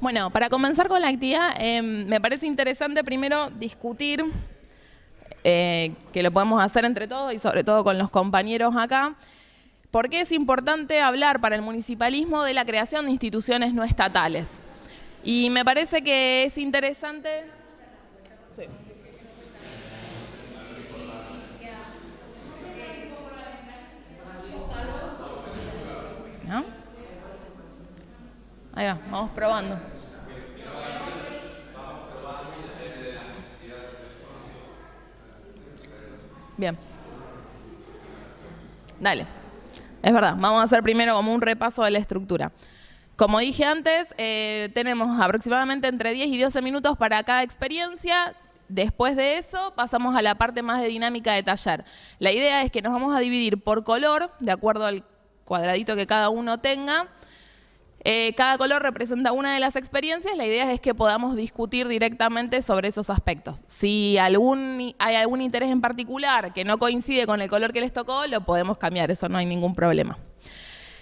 Bueno, para comenzar con la actividad, em, me parece interesante primero discutir, eh, que lo podemos hacer entre todos y sobre todo con los compañeros acá, por qué es importante hablar para el municipalismo de la creación de instituciones no estatales. Y me parece que es interesante... Ahí va, vamos probando. Bien. Dale. Es verdad, vamos a hacer primero como un repaso de la estructura. Como dije antes, eh, tenemos aproximadamente entre 10 y 12 minutos para cada experiencia. Después de eso pasamos a la parte más de dinámica de taller. La idea es que nos vamos a dividir por color, de acuerdo al cuadradito que cada uno tenga, eh, cada color representa una de las experiencias, la idea es que podamos discutir directamente sobre esos aspectos. Si hay algún interés en particular que no coincide con el color que les tocó, lo podemos cambiar, eso no hay ningún problema.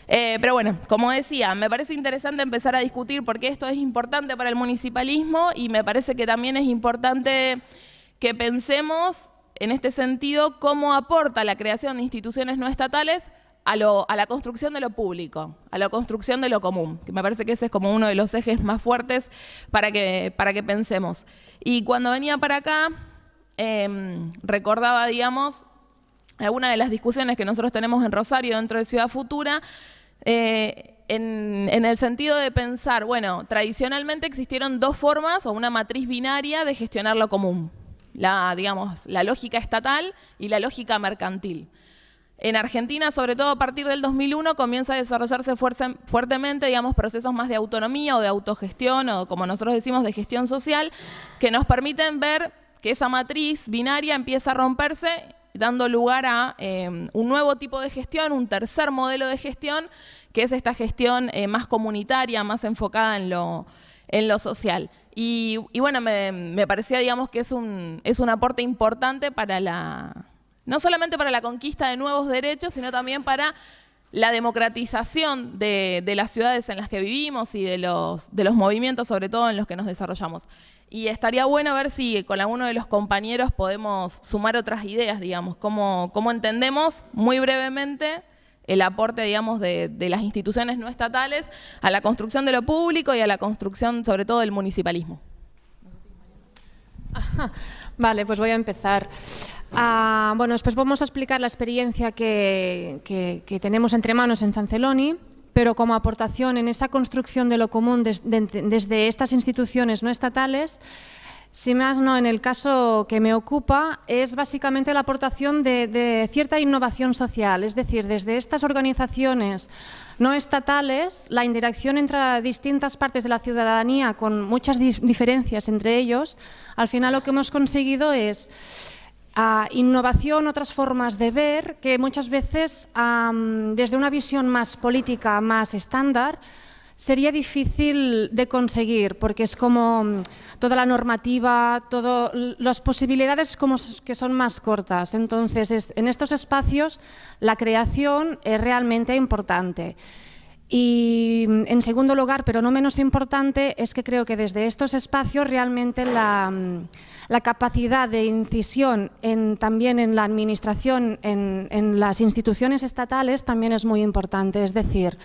Eh, pero bueno, como decía, me parece interesante empezar a discutir por qué esto es importante para el municipalismo y me parece que también es importante que pensemos en este sentido cómo aporta la creación de instituciones no estatales a, la construcción de lo público, a la construcción de lo común, que me parece que ese es como uno de los ejes más fuertes para que, para que pensemos. Y cuando venía para acá, em, recordaba, digamos, alguna de las discusiones que nosotros tenemos en Rosario dentro de Ciudad Futura, eh, en, en, el sentido de pensar, bueno, tradicionalmente existieron dos formas o una matriz binaria de gestionar lo común. La, digamos, la lógica estatal y la lógica mercantil. En Argentina, sobre todo a partir del 2001, comienza a desarrollarse fuertemente digamos, procesos más de autonomía o de autogestión, o como nosotros decimos, de gestión social, que nos permiten ver que esa matriz binaria empieza a romperse, dando lugar a eh, un nuevo tipo de gestión, un tercer modelo de gestión, que es esta gestión eh, más comunitaria, más enfocada en lo, social. Y, bueno, me, me, parecía digamos, que es un, es un aporte importante para la no solamente para la conquista de nuevos derechos, sino también para la democratización de, las ciudades en las que vivimos y de los, de los movimientos, sobre todo en los que nos desarrollamos. Y estaría bueno ver si con alguno de los compañeros podemos sumar otras ideas, digamos, cómo, cómo entendemos muy brevemente el aporte, digamos, de, las instituciones no estatales a la construcción de lo público y a la construcción, sobre todo, del municipalismo. Vale, pues voy a empezar. Ah, bueno, después vamos a explicar la experiencia que, tenemos entre manos en San Celoni, pero como aportación en esa construcción de lo común desde estas instituciones no estatales, si más no, en el caso que me ocupa, es básicamente la aportación de, cierta innovación social, es decir, desde estas organizaciones no estatales, la interacción entre distintas partes de la ciudadanía, con muchas diferencias entre ellos, al final lo que hemos conseguido es a innovación, otras formas de ver que muchas veces desde una visión más política, más estándar, sería difícil de conseguir porque es como mm, toda la normativa, todo, las posibilidades como que son más cortas. Entonces, en estos espacios la creación es realmente importante. Y mm, en segundo lugar, pero no menos importante, es que creo que desde estos espacios realmente la, mm, capacidad de incisión también en la administración, en, las instituciones estatales, también es muy importante. Es decir,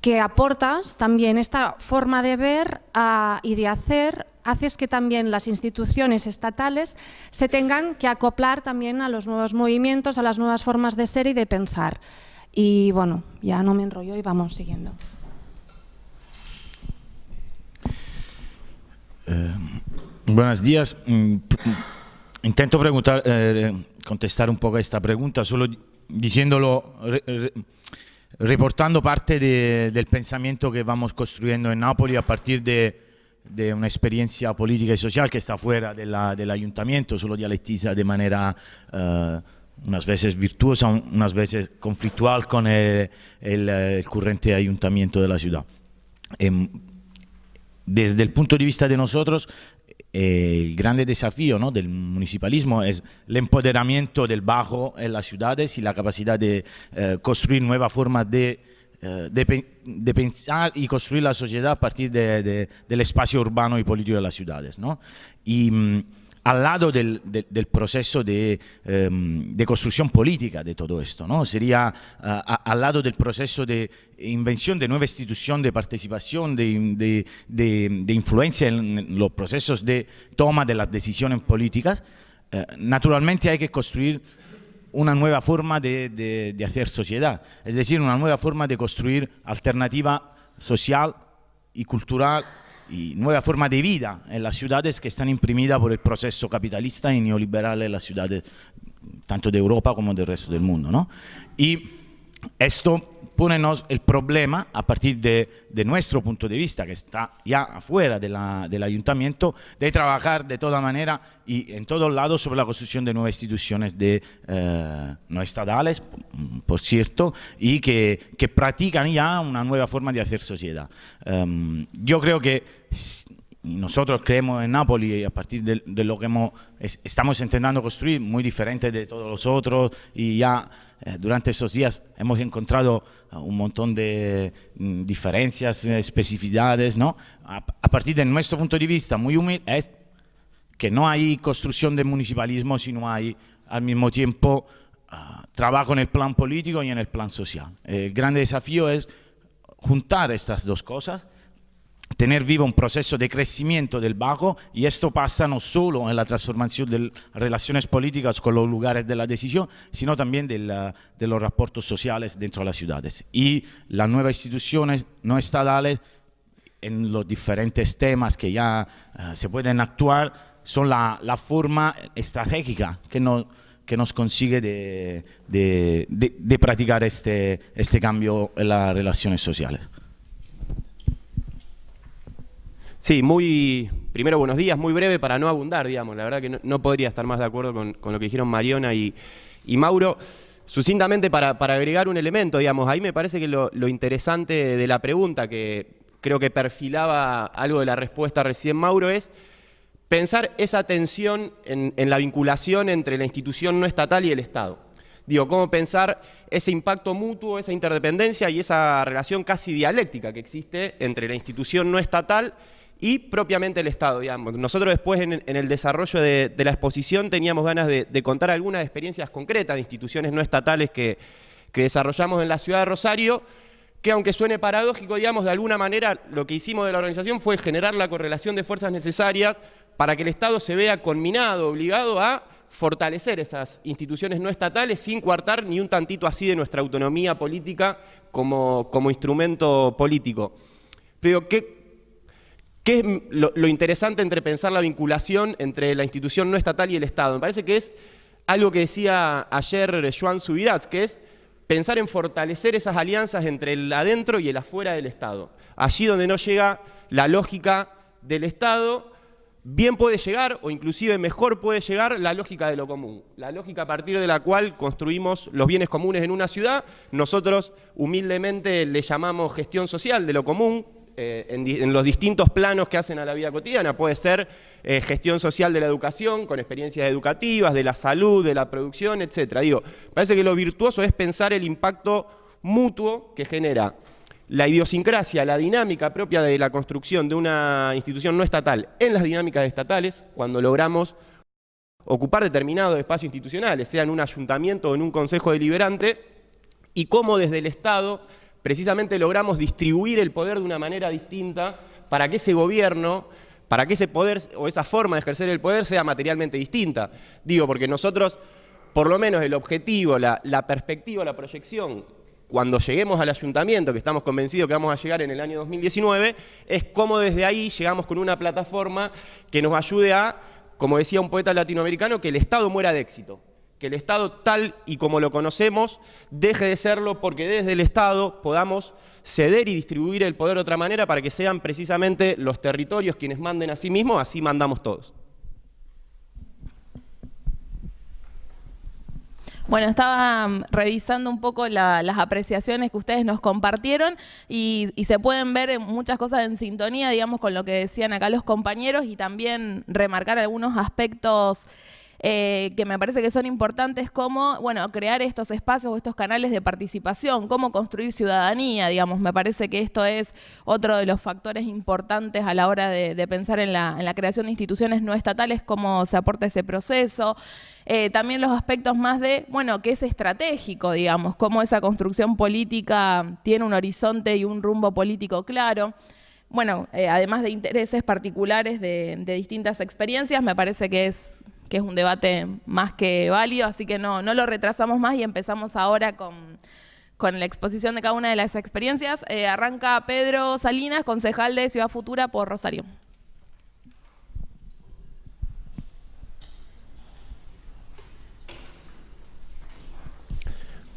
que aportas también esta forma de ver ah, y de hacer, haces que también las instituciones estatales se tengan que acoplar también a los nuevos movimientos, a las nuevas formas de ser y de pensar. Y bueno, ya no me enrollo y vamos siguiendo. Eh, buenos días. Mm, intento preguntar, eh, contestar un poco a esta pregunta, solo diciéndolo, reportando parte del pensamiento que vamos construyendo en Nápoles a partir de, una experiencia política y social que está fuera del ayuntamiento, solo dialectiza de manera... Eh, unas veces virtuosa, unas veces conflictual con el, el, currente ayuntamiento de la ciudad. Em, desde el punto de vista de nosotros, eh, el grande desafío ¿no? del municipalismo es el empoderamiento del bajo en las ciudades y la capacidad de eh, construir nuevas formas de eh, de, pensar y construir la sociedad a partir del espacio urbano y político de las ciudades. ¿no? Y mm, al lado del, proceso em, de, construcción política de todo esto, ¿no? Sería al lado del proceso de invención de nueva institución de participación, de, influencia en los procesos de toma de las decisiones políticas, eh, naturalmente hay que construir una nueva forma de, hacer sociedad, es decir, una nueva forma de construir alternativa social y cultural y nueva forma de vida en las ciudades que están imprimidas por el proceso capitalista y neoliberal en ciudades, tanto de Europa como del resto del mundo. ¿no? Y esto ponenos el problema a partir de, nuestro punto de vista, que está ya afuera del ayuntamiento, de trabajar de toda manera y en todos lados sobre la construcción de nuevas instituciones de, eh, no estatales, por cierto, y que, practican ya una nueva forma de hacer sociedad. Em, yo creo que nosotros creemos en Nápoles y a partir de, lo que hemos, estamos intentando construir, muy diferente de todos los otros, y ya eh, durante esos días hemos encontrado eh, un montón de mm, diferencias, eh, especificidades, ¿no? A, partir de nuestro punto de vista, muy humilde, es que no hay construcción de municipalismo, sino hay al mismo tiempo ah, trabajo en el plan político y en el plan social. El gran desafío es juntar estas dos cosas tener vivo un proceso de crecimiento del bajo y esto pasa no solo en la transformación de relaciones políticas con los lugares de la decisión, sino también de, los reportes sociales dentro de las ciudades. Y las nuevas instituciones no estatales en los diferentes temas que ya eh, se pueden actuar son la, forma estratégica que, que nos consigue de, de practicar este, este cambio en las relaciones sociales. Sí, muy, primero buenos días, muy breve para no abundar, digamos, la verdad que no, podría estar más de acuerdo con, lo que dijeron Mariona y, Mauro. Sucintamente para, agregar un elemento, digamos, ahí me parece que lo, interesante de la pregunta, que creo que perfilaba algo de la respuesta recién Mauro, es pensar esa tensión en, en la vinculación entre la institución no estatal y el Estado. Digo, cómo pensar ese impacto mutuo, esa interdependencia y esa relación casi dialéctica que existe entre la institución no estatal y propiamente el Estado, digamos. Nosotros después en, el desarrollo de, la exposición teníamos ganas de, contar algunas experiencias concretas de instituciones no estatales que, desarrollamos en la ciudad de Rosario, que aunque suene paradójico, digamos, de alguna manera lo que hicimos de la organización fue generar la correlación de fuerzas necesarias para que el Estado se vea conminado, obligado a fortalecer esas instituciones no estatales sin coartar ni un tantito así de nuestra autonomía política como, como instrumento político. Pero, ¿qué, ¿Qué es lo, interesante entre pensar la vinculación entre la institución no estatal y el Estado? Me parece que es algo que decía ayer Joan Subirats, que es pensar en fortalecer esas alianzas entre el adentro y el afuera del Estado. Allí donde no llega la lógica del Estado, bien puede llegar, o inclusive mejor puede llegar, la lógica de lo común. La lógica a partir de la cual construimos los bienes comunes en una ciudad. Nosotros humildemente le llamamos gestión social de lo común, eh, en, los distintos planos que hacen a la vida cotidiana. Puede ser eh, gestión social de la educación, con experiencias educativas, de la salud, de la producción, etc. Digo, parece que lo virtuoso es pensar el impacto mutuo que genera la idiosincrasia, la dinámica propia de la construcción de una institución no estatal en las dinámicas estatales, cuando logramos ocupar determinados espacios institucionales, sea en un ayuntamiento o en un consejo deliberante, y cómo desde el Estado precisamente logramos distribuir el poder de una manera distinta para que ese gobierno, para que ese poder o esa forma de ejercer el poder sea materialmente distinta. Digo, porque nosotros, por lo menos el objetivo, la, perspectiva, la proyección, cuando lleguemos al ayuntamiento, que estamos convencidos que vamos a llegar en el año 2019, es cómo desde ahí llegamos con una plataforma que nos ayude a, como decía un poeta latinoamericano, que el Estado muera de éxito que el Estado tal y como lo conocemos deje de serlo porque desde el Estado podamos ceder y distribuir el poder de otra manera para que sean precisamente los territorios quienes manden a sí mismos, así mandamos todos. Bueno, estaba mm, revisando un poco las apreciaciones que ustedes nos compartieron y, y, se pueden ver muchas cosas en sintonía, digamos, con lo que decían acá los compañeros y también remarcar algunos aspectos eh, que me parece que son importantes como, bueno, crear estos espacios o estos canales de participación, cómo construir ciudadanía, digamos, me parece que esto es otro de los factores importantes a la hora de, pensar en la, creación de instituciones no estatales, cómo se aporta ese proceso. Eh, también los aspectos más de, bueno, que es estratégico, digamos, cómo esa construcción política tiene un horizonte y un rumbo político claro bueno, eh, además de intereses particulares de, distintas experiencias, me parece que es, que es un debate más que válido, así que no, no lo retrasamos más y empezamos ahora con, la exposición de cada una de las experiencias. Eh, arranca Pedro Salinas, concejal de Ciudad Futura por Rosario.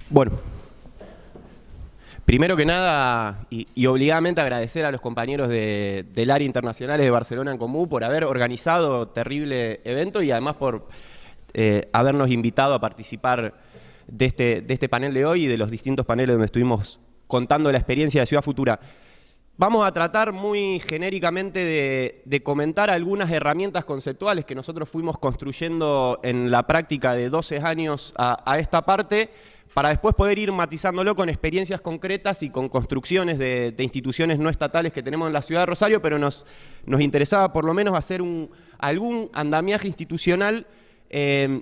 Bueno, Primero que nada, y, obligadamente agradecer a los compañeros del área internacionales de Barcelona en Común por haber organizado terrible evento y además por eh, habernos invitado a participar de este, de este panel de hoy y de los distintos paneles donde estuvimos contando la experiencia de Ciudad Futura. Vamos a tratar muy genéricamente de, comentar algunas herramientas conceptuales que nosotros fuimos construyendo en la práctica de 12 años a esta parte, para después poder ir matizándolo con experiencias concretas y con construcciones de, instituciones no estatales que tenemos en la ciudad de Rosario, pero nos, nos interesaba por lo menos hacer un, algún andamiaje institucional eh,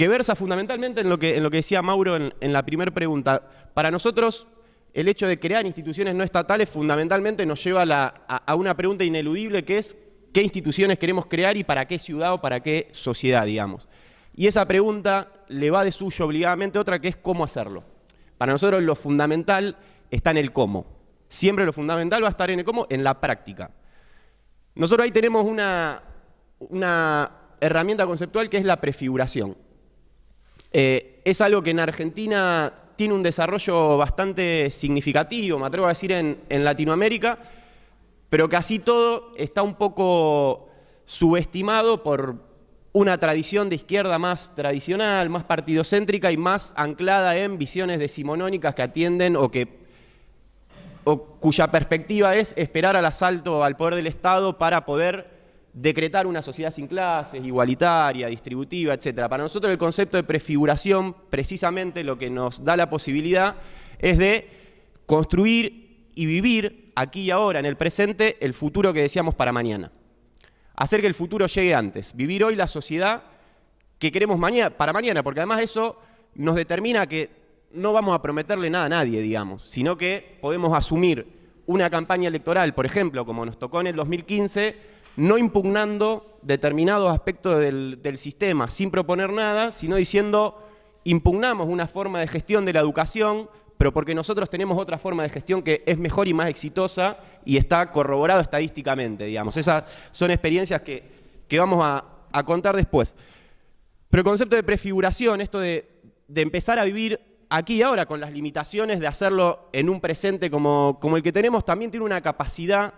que versa fundamentalmente en lo que, en lo que decía Mauro en, la primera pregunta. Para nosotros, el hecho de crear instituciones no estatales fundamentalmente nos lleva a, una pregunta ineludible que es qué instituciones queremos crear y para qué ciudad o para qué sociedad, digamos. Y esa pregunta le va de suyo obligadamente otra que es cómo hacerlo. Para nosotros lo fundamental está en el cómo. Siempre lo fundamental va a estar en el cómo, en la práctica. Nosotros ahí tenemos una, una herramienta conceptual que es la prefiguración. Eh, es algo que en Argentina tiene un desarrollo bastante significativo, me atrevo a decir en, en Latinoamérica, pero así todo está un poco subestimado por, una tradición de izquierda más tradicional, más partidocéntrica y más anclada en visiones decimonónicas que atienden o que o cuya perspectiva es esperar al asalto al poder del Estado para poder decretar una sociedad sin clases, igualitaria, distributiva, etc. Para nosotros el concepto de prefiguración, precisamente lo que nos da la posibilidad es de construir y vivir aquí y ahora, en el presente, el futuro que decíamos para mañana hacer que el futuro llegue antes, vivir hoy la sociedad que queremos para mañana, porque además eso nos determina que no vamos a prometerle nada a nadie, digamos, sino que podemos asumir una campaña electoral, por ejemplo, como nos tocó en el 2015, no impugnando determinados aspectos del, del sistema, sin proponer nada, sino diciendo impugnamos una forma de gestión de la educación, pero porque nosotros tenemos otra forma de gestión que es mejor y más exitosa y está corroborado estadísticamente, digamos. Esas son experiencias que, vamos a, contar después. Pero el concepto de prefiguración, esto de, empezar a vivir aquí y ahora con las limitaciones de hacerlo en un presente como, como el que tenemos, también tiene una capacidad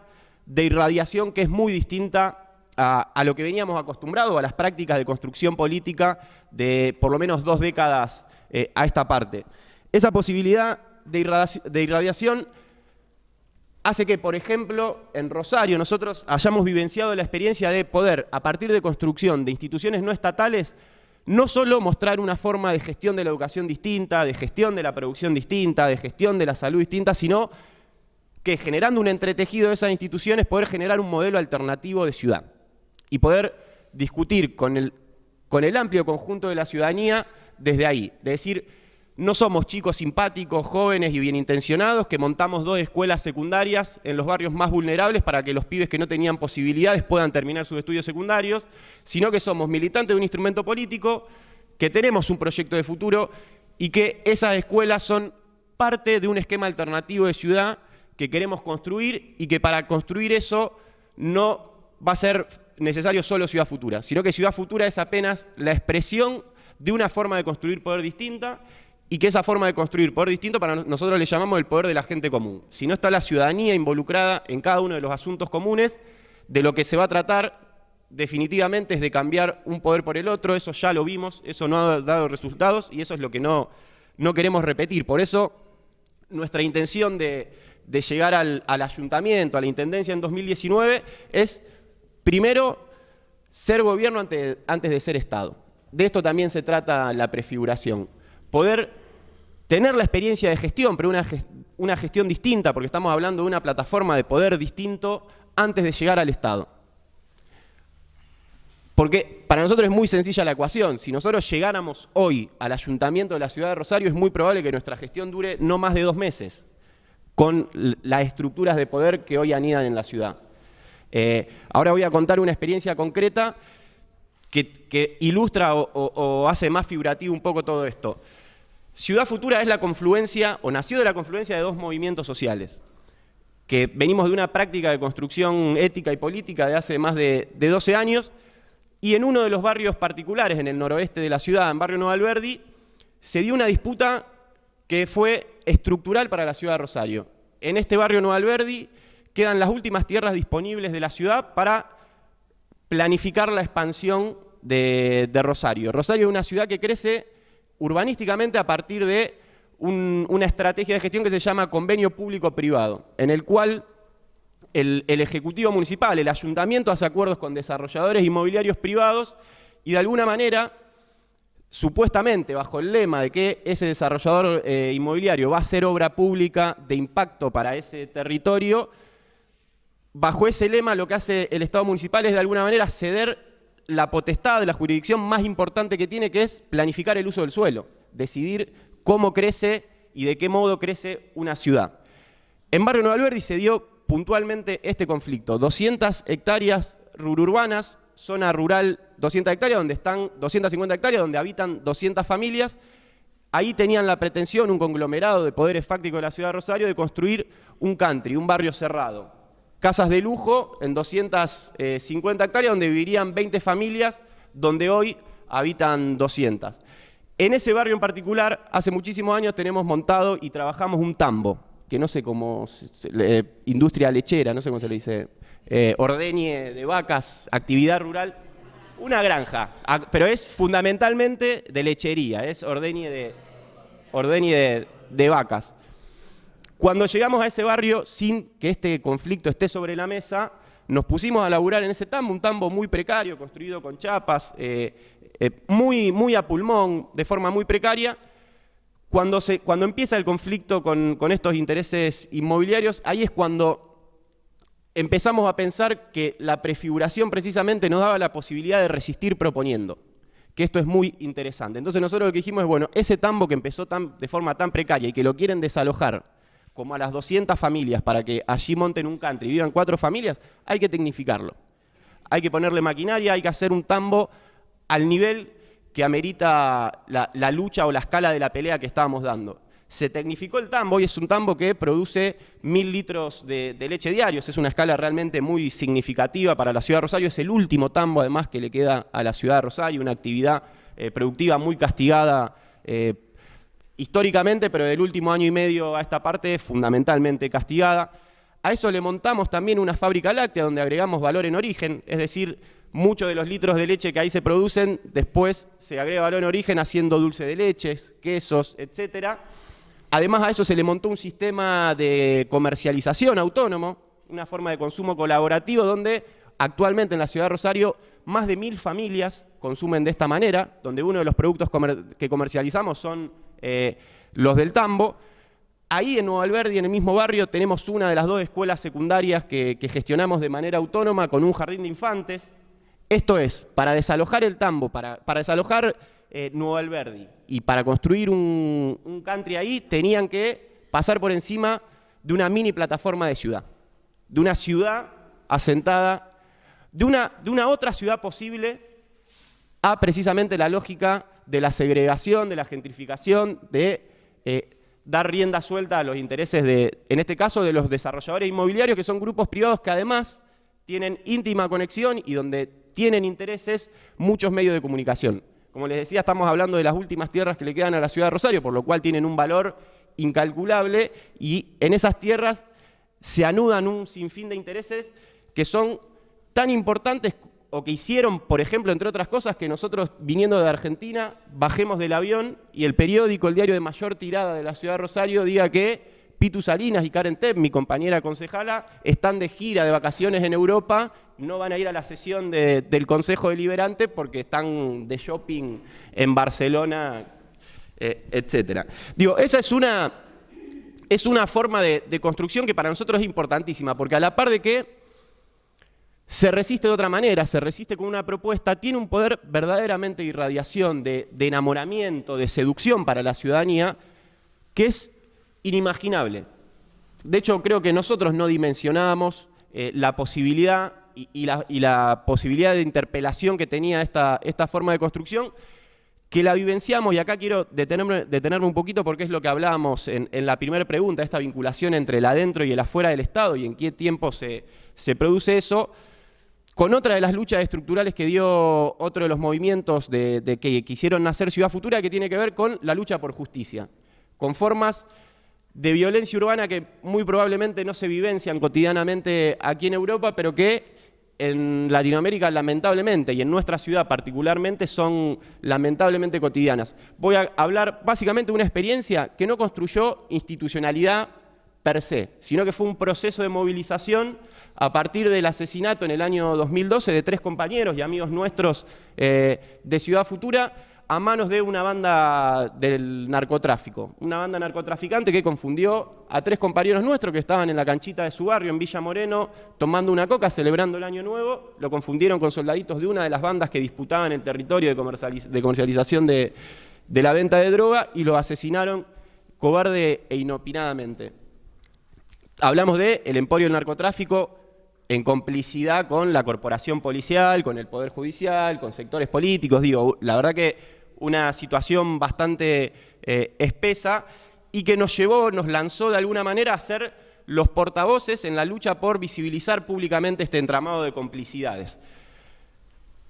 de irradiación que es muy distinta a, lo que veníamos acostumbrados, a las prácticas de construcción política de por lo menos dos décadas eh, a esta parte. Esa posibilidad de irradiación hace que, por ejemplo, en Rosario nosotros hayamos vivenciado la experiencia de poder, a partir de construcción de instituciones no estatales, no solo mostrar una forma de gestión de la educación distinta, de gestión de la producción distinta, de gestión de la salud distinta, sino que generando un entretejido de esas instituciones poder generar un modelo alternativo de ciudad y poder discutir con el, con el amplio conjunto de la ciudadanía desde ahí, de decir, no somos chicos simpáticos, jóvenes y bien intencionados que montamos dos escuelas secundarias en los barrios más vulnerables para que los pibes que no tenían posibilidades puedan terminar sus estudios secundarios, sino que somos militantes de un instrumento político, que tenemos un proyecto de futuro y que esas escuelas son parte de un esquema alternativo de ciudad que queremos construir y que para construir eso no va a ser necesario solo Ciudad Futura, sino que Ciudad Futura es apenas la expresión de una forma de construir poder distinta y que esa forma de construir poder distinto para nosotros le llamamos el poder de la gente común. Si no está la ciudadanía involucrada en cada uno de los asuntos comunes, de lo que se va a tratar definitivamente es de cambiar un poder por el otro, eso ya lo vimos, eso no ha dado resultados y eso es lo que no, no queremos repetir. Por eso nuestra intención de, llegar al, al ayuntamiento, a la intendencia en 2019, es primero ser gobierno antes, antes de ser Estado. De esto también se trata la prefiguración. Poder tener la experiencia de gestión, pero una, una gestión distinta, porque estamos hablando de una plataforma de poder distinto antes de llegar al Estado. Porque para nosotros es muy sencilla la ecuación. Si nosotros llegáramos hoy al ayuntamiento de la ciudad de Rosario, es muy probable que nuestra gestión dure no más de dos meses, con las estructuras de poder que hoy anidan en la ciudad. Eh, ahora voy a contar una experiencia concreta que, ilustra o, hace más figurativo un poco todo esto. Ciudad Futura es la confluencia, o nació de la confluencia de dos movimientos sociales, que venimos de una práctica de construcción ética y política de hace más de, de 12 años, y en uno de los barrios particulares, en el noroeste de la ciudad, en barrio Nueva Alberdi, se dio una disputa que fue estructural para la ciudad de Rosario. En este barrio Nueva Alberdi quedan las últimas tierras disponibles de la ciudad para planificar la expansión de, Rosario. Rosario es una ciudad que crece urbanísticamente a partir de una estrategia de gestión que se llama convenio público-privado, en el cual el, Ejecutivo Municipal, el Ayuntamiento hace acuerdos con desarrolladores inmobiliarios privados y de alguna manera, supuestamente bajo el lema de que ese desarrollador eh, inmobiliario va a ser obra pública de impacto para ese territorio, bajo ese lema lo que hace el Estado municipal es de alguna manera ceder la potestad de la jurisdicción más importante que tiene, que es planificar el uso del suelo, decidir cómo crece y de qué modo crece una ciudad. En Barrio Nueva Alberdi se dio puntualmente este conflicto. 200 hectáreas rururbanas, zona rural 200 hectáreas, donde están 250 hectáreas, donde habitan 200 familias. Ahí tenían la pretensión, un conglomerado de poderes fácticos de la ciudad de Rosario, de construir un country, un barrio cerrado. Casas de lujo en 250 hectáreas, donde vivirían 20 familias, donde hoy habitan 200. En ese barrio en particular, hace muchísimos años tenemos montado y trabajamos un tambo, que no sé cómo, industria lechera, no sé cómo se le dice, eh, ordeñe de vacas, actividad rural, una granja, pero es fundamentalmente de lechería, es ordeñe de, ordeñe de, vacas. Cuando llegamos a ese barrio, sin que este conflicto esté sobre la mesa, nos pusimos a laburar en ese tambo, un tambo muy precario, construido con chapas, eh, eh, muy, muy a pulmón, de forma muy precaria, cuando, se, cuando empieza el conflicto con, estos intereses inmobiliarios, ahí es cuando empezamos a pensar que la prefiguración precisamente nos daba la posibilidad de resistir proponiendo, que esto es muy interesante. Entonces nosotros lo que dijimos es, bueno, ese tambo que empezó de forma tan precaria y que lo quieren desalojar como a las 200 familias para que allí monten un country y vivan cuatro familias, hay que tecnificarlo. Hay que ponerle maquinaria, hay que hacer un tambo al nivel que amerita la, lucha o la escala de la pelea que estábamos dando. Se tecnificó el tambo y es un tambo que produce mil litros de, leche diarios. Es una escala realmente muy significativa para la ciudad de Rosario. Es el último tambo, además, que le queda a la ciudad de Rosario, una actividad eh, productiva muy castigada eh, históricamente, pero del último año y medio a esta parte fundamentalmente castigada. A eso le montamos también una fábrica láctea donde agregamos valor en origen, es decir, muchos de los litros de leche que ahí se producen, después se agrega valor en origen haciendo dulce de leches, quesos, etc. Además a eso se le montó un sistema de comercialización autónomo, una forma de consumo colaborativo donde actualmente en la ciudad de Rosario más de mil familias consumen de esta manera, donde uno de los productos que comercializamos son eh, los del tambo. Ahí en Nueva Alberdi, en el mismo barrio, tenemos una de las dos escuelas secundarias que gestionamos de manera autónoma con un jardín de infantes, esto es, para desalojar el tambo, para, desalojar eh, Nuevo Alberdi y para construir un, country ahí, tenían que pasar por encima de una mini plataforma de ciudad, de una ciudad asentada, de una, de una otra ciudad posible a precisamente la lógica de la segregación, de la gentrificación, de eh, dar rienda suelta a los intereses de, en este caso, de los desarrolladores inmobiliarios, que son grupos privados que además tienen íntima conexión y donde tienen intereses muchos medios de comunicación. Como les decía, estamos hablando de las últimas tierras que le quedan a la ciudad de Rosario, por lo cual tienen un valor incalculable y en esas tierras se anudan un sinfín de intereses que son tan importantes o que hicieron, por ejemplo, entre otras cosas, que nosotros viniendo de Argentina bajemos del avión y el periódico, el diario de mayor tirada de la ciudad de Rosario, diga que Pitu Salinas y Karen Tepp, mi compañera concejala, están de gira, de vacaciones en Europa, no van a ir a la sesión del Consejo Deliberante porque están de shopping en Barcelona, eh, etc. Digo, esa es una, es una forma de, de construcción que para nosotros es importantísima, porque a la par de que se resiste de otra manera, se resiste con una propuesta, tiene un poder verdaderamente de irradiación, de, enamoramiento, de seducción para la ciudadanía, que es inimaginable. De hecho, creo que nosotros no dimensionábamos eh, la posibilidad y, la, posibilidad de interpelación que tenía esta, esta forma de construcción, que la vivenciamos, y acá quiero detenerme, detenerme un poquito porque es lo que hablábamos en, la primera pregunta, esta vinculación entre el adentro y el afuera del Estado y en qué tiempo se, se produce eso, con otra de las luchas estructurales que dio otro de los movimientos de, que quisieron nacer Ciudad Futura, que tiene que ver con la lucha por justicia, con formas de violencia urbana que muy probablemente no se vivencian cotidianamente aquí en Europa, pero que en Latinoamérica lamentablemente, y en nuestra ciudad particularmente, son lamentablemente cotidianas. Voy a hablar básicamente de una experiencia que no construyó institucionalidad per se, sino que fue un proceso de movilización a partir del asesinato en el año 2012 de tres compañeros y amigos nuestros eh, de Ciudad Futura a manos de una banda del narcotráfico, una banda narcotraficante que confundió a tres compañeros nuestros que estaban en la canchita de su barrio en Villa Moreno tomando una coca, celebrando el Año Nuevo, lo confundieron con soldaditos de una de las bandas que disputaban el territorio de, comercialización de, la venta de droga y lo asesinaron cobarde e inopinadamente. Hablamos de el emporio del narcotráfico, en complicidad con la corporación policial, con el Poder Judicial, con sectores políticos. Digo, la verdad que una situación bastante eh, espesa y que nos llevó, nos lanzó de alguna manera a ser los portavoces en la lucha por visibilizar públicamente este entramado de complicidades.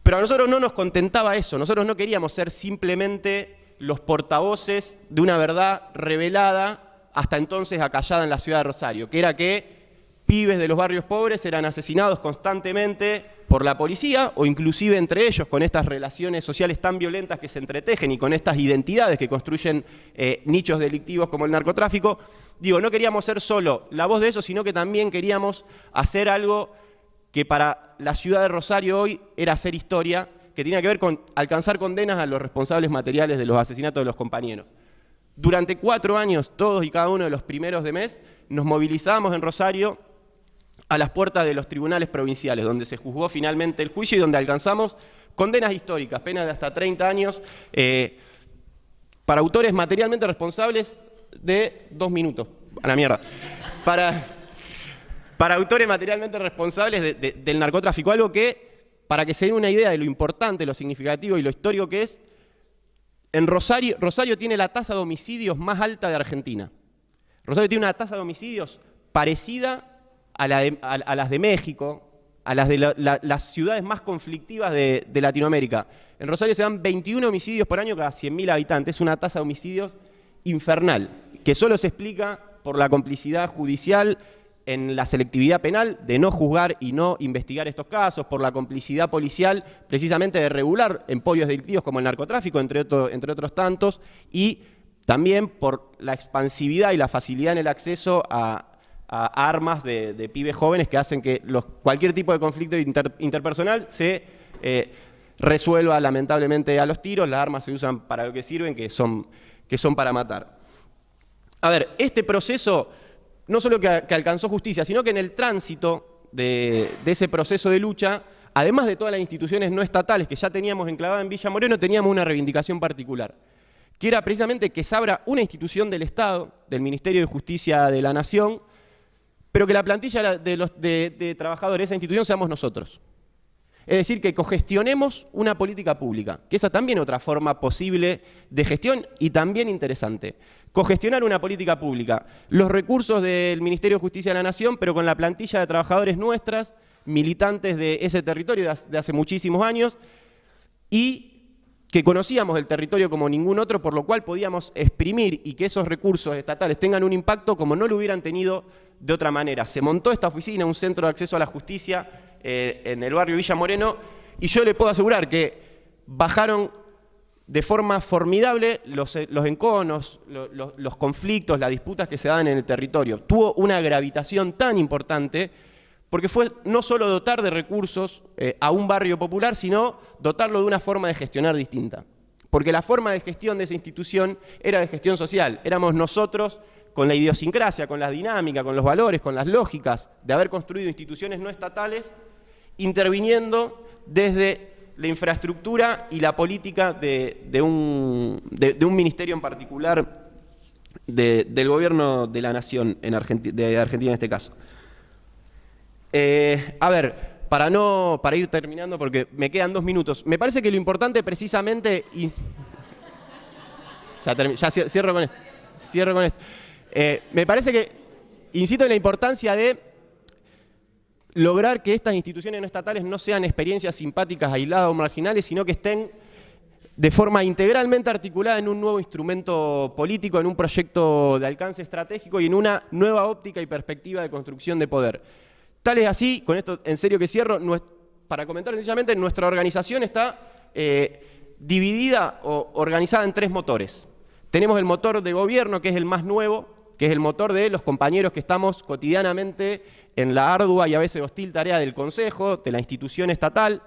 Pero a nosotros no nos contentaba eso, nosotros no queríamos ser simplemente los portavoces de una verdad revelada hasta entonces acallada en la ciudad de Rosario, que era que pibes de los barrios pobres eran asesinados constantemente por la policía o inclusive entre ellos con estas relaciones sociales tan violentas que se entretejen y con estas identidades que construyen eh, nichos delictivos como el narcotráfico. Digo, no queríamos ser solo la voz de eso, sino que también queríamos hacer algo que para la ciudad de Rosario hoy era hacer historia, que tenía que ver con alcanzar condenas a los responsables materiales de los asesinatos de los compañeros. Durante cuatro años, todos y cada uno de los primeros de mes, nos movilizamos en Rosario a las puertas de los tribunales provinciales, donde se juzgó finalmente el juicio y donde alcanzamos condenas históricas, penas de hasta 30 años, eh, para autores materialmente responsables de dos minutos, a la mierda, para, para autores materialmente responsables del narcotráfico, algo que, para que se den una idea de lo importante, lo significativo y lo histórico que es, en Rosario, Rosario tiene la tasa de homicidios más alta de Argentina. Rosario tiene una tasa de homicidios parecida a, las de México, a las de las ciudades más conflictivas de, Latinoamérica. En Rosario se dan 21 homicidios por año cada 100.000 habitantes, es una tasa de homicidios infernal, que solo se explica por la complicidad judicial en la selectividad penal de no juzgar y no investigar estos casos, por la complicidad policial precisamente de regular emporios delictivos como el narcotráfico, entre, entre otros tantos, y también por la expansividad y la facilidad en el acceso a, armas de, pibes jóvenes que hacen que cualquier tipo de conflicto interpersonal se eh, resuelva lamentablemente a los tiros, las armas se usan para lo que sirven, que son, que son para matar. A ver, este proceso no solo que, alcanzó justicia, sino que en el tránsito de, ese proceso de lucha, además de todas las instituciones no estatales que ya teníamos enclavadas en Villa Moreno, teníamos una reivindicación particular, que era precisamente que se abra una institución del Estado, del Ministerio de Justicia de la Nación, pero que la plantilla de, trabajadores de esa institución seamos nosotros. Es decir, que cogestionemos una política pública, que esa también es otra forma posible de gestión y también interesante. Cogestionar una política pública, los recursos del Ministerio de Justicia de la Nación, pero con la plantilla de trabajadores nuestras, militantes de ese territorio de hace muchísimos años, y que conocíamos el territorio como ningún otro, por lo cual podíamos exprimir y que esos recursos estatales tengan un impacto como no lo hubieran tenido de otra manera. Se montó esta oficina, un centro de acceso a la justicia eh, en el barrio Villa Moreno, y yo le puedo asegurar que bajaron de forma formidable los, los enconos, los, los conflictos, las disputas que se dan en el territorio. Tuvo una gravitación tan importante porque fue no solo dotar de recursos eh, a un barrio popular, sino dotarlo de una forma de gestionar distinta. Porque la forma de gestión de esa institución era de gestión social. Éramos nosotros con la idiosincrasia, con la dinámica, con los valores, con las lógicas de haber construido instituciones no estatales, interviniendo desde la infraestructura y la política de, un, ministerio en particular del gobierno de la nación de Argentina en este caso. Eh, a ver, para, no, para ir terminando, porque me quedan dos minutos, me parece que lo importante precisamente... Ya, cierro con esto. Eh, me parece que, insisto en la importancia de lograr que estas instituciones no estatales no sean experiencias simpáticas, aisladas o marginales, sino que estén de forma integralmente articulada en un nuevo instrumento político, en un proyecto de alcance estratégico y en una nueva óptica y perspectiva de construcción de poder. Tal es así, con esto en serio que cierro, para comentar sencillamente, nuestra organización está eh, dividida o organizada en tres motores. Tenemos el motor de gobierno, que es el más nuevo, que es el motor de los compañeros que estamos cotidianamente en la ardua y a veces hostil tarea del Consejo, de la institución estatal.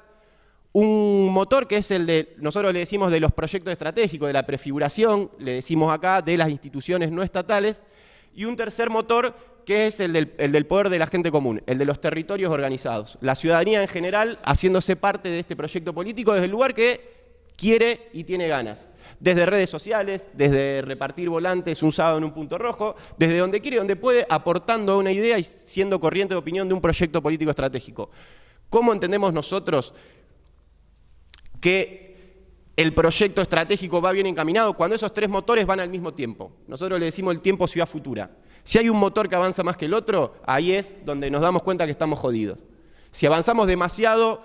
Un motor que es el de, nosotros le decimos de los proyectos estratégicos, de la prefiguración, le decimos acá, de las instituciones no estatales. Y un tercer motor que es el del, poder de la gente común, el de los territorios organizados. La ciudadanía en general haciéndose parte de este proyecto político desde el lugar que quiere y tiene ganas. Desde redes sociales, desde repartir volantes un sábado en un punto rojo, desde donde quiere y donde puede, aportando una idea y siendo corriente de opinión de un proyecto político estratégico. ¿Cómo entendemos nosotros que el proyecto estratégico va bien encaminado cuando esos tres motores van al mismo tiempo? Nosotros le decimos el tiempo ciudad futura. Si hay un motor que avanza más que el otro, ahí es donde nos damos cuenta que estamos jodidos. Si avanzamos demasiado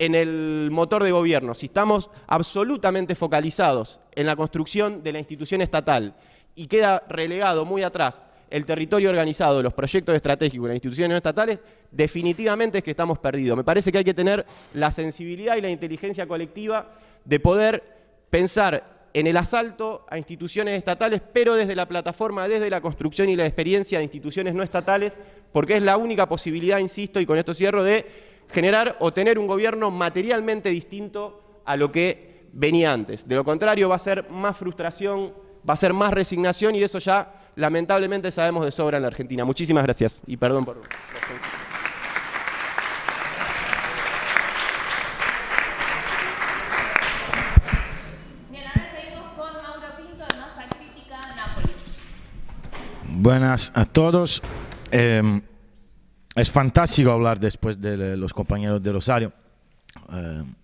en el motor de gobierno, si estamos absolutamente focalizados en la construcción de la institución estatal y queda relegado muy atrás el territorio organizado, los proyectos estratégicos, las instituciones estatales, definitivamente es que estamos perdidos. Me parece que hay que tener la sensibilidad y la inteligencia colectiva de poder pensar en el asalto a instituciones estatales, pero desde la plataforma, desde la construcción y la experiencia de instituciones no estatales, porque es la única posibilidad, insisto, y con esto cierro, de generar o tener un gobierno materialmente distinto a lo que venía antes. De lo contrario, va a ser más frustración, va a ser más resignación y eso ya lamentablemente sabemos de sobra en la Argentina. Muchísimas gracias y perdón por... Buenas a todos. Em, es fantástico hablar después de los compañeros de Rosario, em,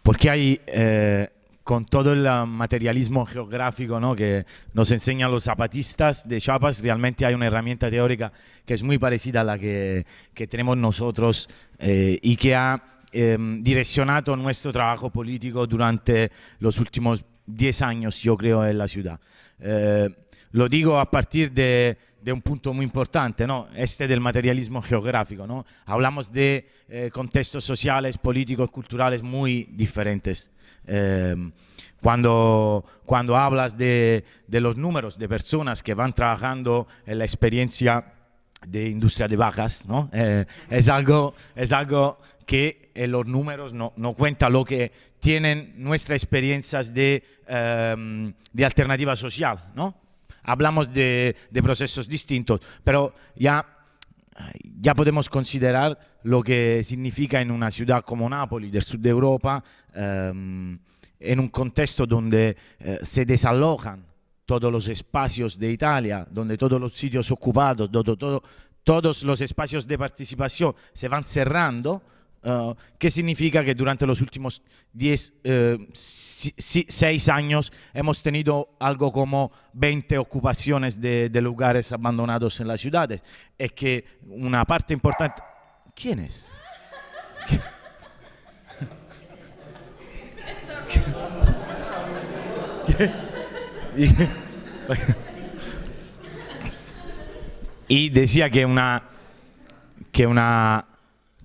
porque hay, eh, con todo el materialismo geográfico ¿no? que nos enseñan los zapatistas de Chiapas, realmente hay una herramienta teórica que es muy parecida a la que, que tenemos nosotros eh, y que ha em, direccionado nuestro trabajo político durante los últimos 10 años, yo creo, en la ciudad. Eh, lo digo a partir de, un punto muy importante, ¿no? este del materialismo geográfico. ¿no? Hablamos de eh, contextos sociales, políticos, culturales muy diferentes. Em, cuando, cuando hablas de, los números de personas que van trabajando en la experiencia de industria de bajas, ¿no? Eh, es, algo, es algo que en los números no, no cuenta lo que tienen nuestras experiencias de, em, de alternativa social, ¿no? Hablamos de, procesos distintos, pero ya, ya podemos considerar lo que significa en una ciudad como Nápoles, del sur de Europa, em, en un contexto donde eh, se desalojan todos los espacios de Italia, donde todos los sitios ocupados, todos los espacios de participación se van cerrando, Uh, ¿Qué significa que durante los últimos 10, 6 uh, años hemos tenido algo como 20 ocupaciones de, de, lugares abandonados en las ciudades? Es que una parte importante... ¿Quién es? y decía que una, que una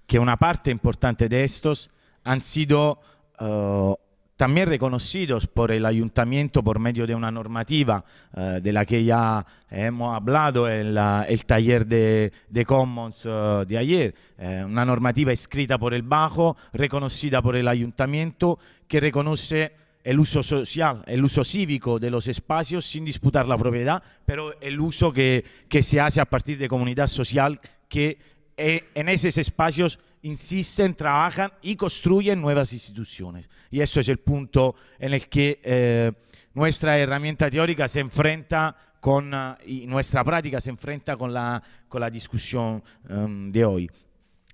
que una parte importante de estos han sido uh, también reconocidos por el ayuntamiento por medio de una normativa eh, de la que ya hemos hablado en el taller de, Commons eh, de ayer, eh, una normativa escrita por el Bajo, reconocida por el ayuntamiento, que reconoce el uso social, el uso cívico de los espacios sin disputar la propiedad, pero el uso que, que se hace a partir de comunidad social que en esos espacios insisten, trabajan y construyen nuevas instituciones. Y eso es el punto en el que eh, nuestra herramienta teórica se enfrenta con, uh, y nuestra práctica se enfrenta con la, con la discusión um, de hoy.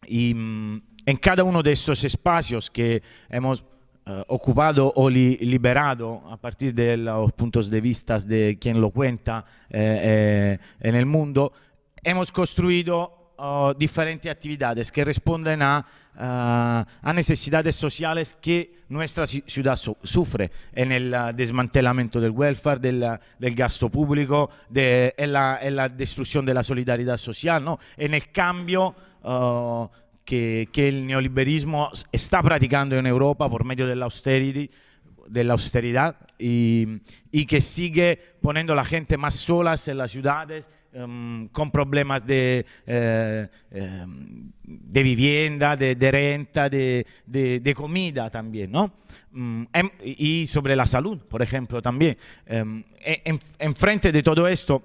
Y um, en cada uno de estos espacios que hemos uh, ocupado o li liberado a partir de los puntos de vista de quien lo cuenta eh, en el mundo, hemos construido diferentes actividades que responden a, uh, a, necesidades sociales que nuestra ciudad su sufre en el uh, desmantelamiento del welfare, del, del gasto público, de, en, la, en, la, destrucción de la solidaridad social, ¿no? en el cambio que, que, el neoliberismo está practicando en Europa por medio de la austerity, de la austeridad y, y, que sigue poniendo a la gente más solas en las ciudades um, con problemas de, eh, eh, de vivienda, de, de renta, de, de, comida también, ¿no? Um, y sobre la salud, por ejemplo, también. Um, en, en, frente de todo esto,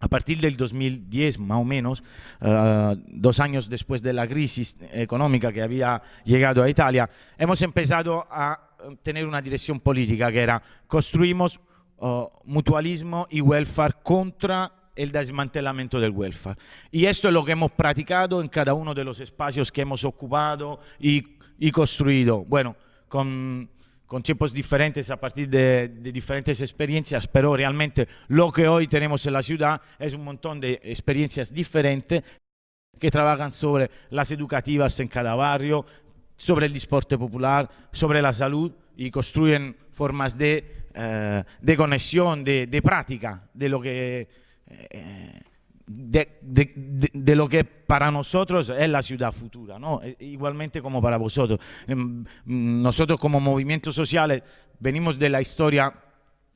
a partir del 2010, más o menos, uh, dos años después de la crisis económica que había llegado a Italia, hemos empezado a tener una dirección política que era construimos uh, mutualismo y welfare contra el desmantelamiento del welfare. Y esto es lo que hemos practicado en cada uno de los espacios que hemos ocupado y, y construido. Bueno, con, con, tiempos diferentes a partir de, de, diferentes experiencias, pero realmente lo que hoy tenemos en la ciudad es un montón de experiencias diferentes que trabajan sobre las educativas en cada barrio, sobre el deporte popular, sobre la salud y construyen formas de, eh, de conexión, de, de práctica de lo que de, lo que para nosotros es la ciudad futura, ¿no? E, igualmente como para vosotros. Em, nosotros como movimientos sociales venimos de la historia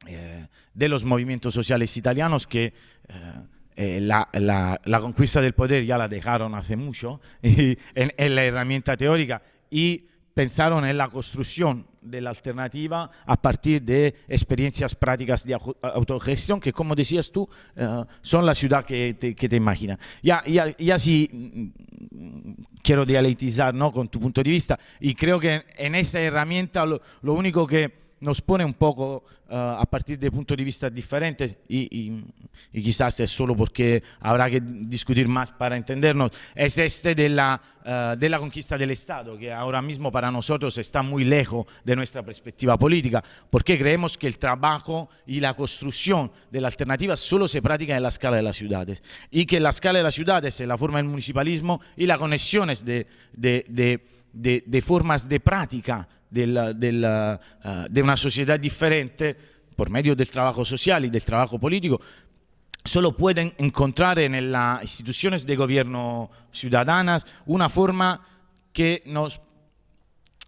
eh, de los movimientos sociales italianos que eh, eh, la, la, la, conquista del poder ya la dejaron hace mucho en, en la herramienta teórica y pensaron en la construcción de la alternativa a partir de experiencias prácticas de autogestión que, como decías tú, uh, son la ciudad que te, que te imaginas. Ya, ya, ya sí mm, quiero dialetizar ¿no? con tu punto de vista y creo que en esa herramienta lo, lo único que nos pone un poco uh, a partir de puntos de vista diferentes y, y, y, quizás es solo porque habrá que discutir más para entendernos, es este de la, uh, de la conquista del Estado, que ahora mismo para nosotros está muy lejos de nuestra perspectiva política, porque creemos que el trabajo y la construcción de la alternativa solo se practica en la escala de las ciudades y que la escala de las ciudades es la forma del municipalismo y las conexiones de, de, de, de formas de práctica della, della, uh, de una sociedad diferente por medio del trabajo social y del trabajo político, solo pueden encontrar en las instituciones de gobierno ciudadanas una forma que nos,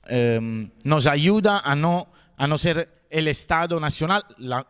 eh, nos ayuda a no, a no ser el Estado nacional, la,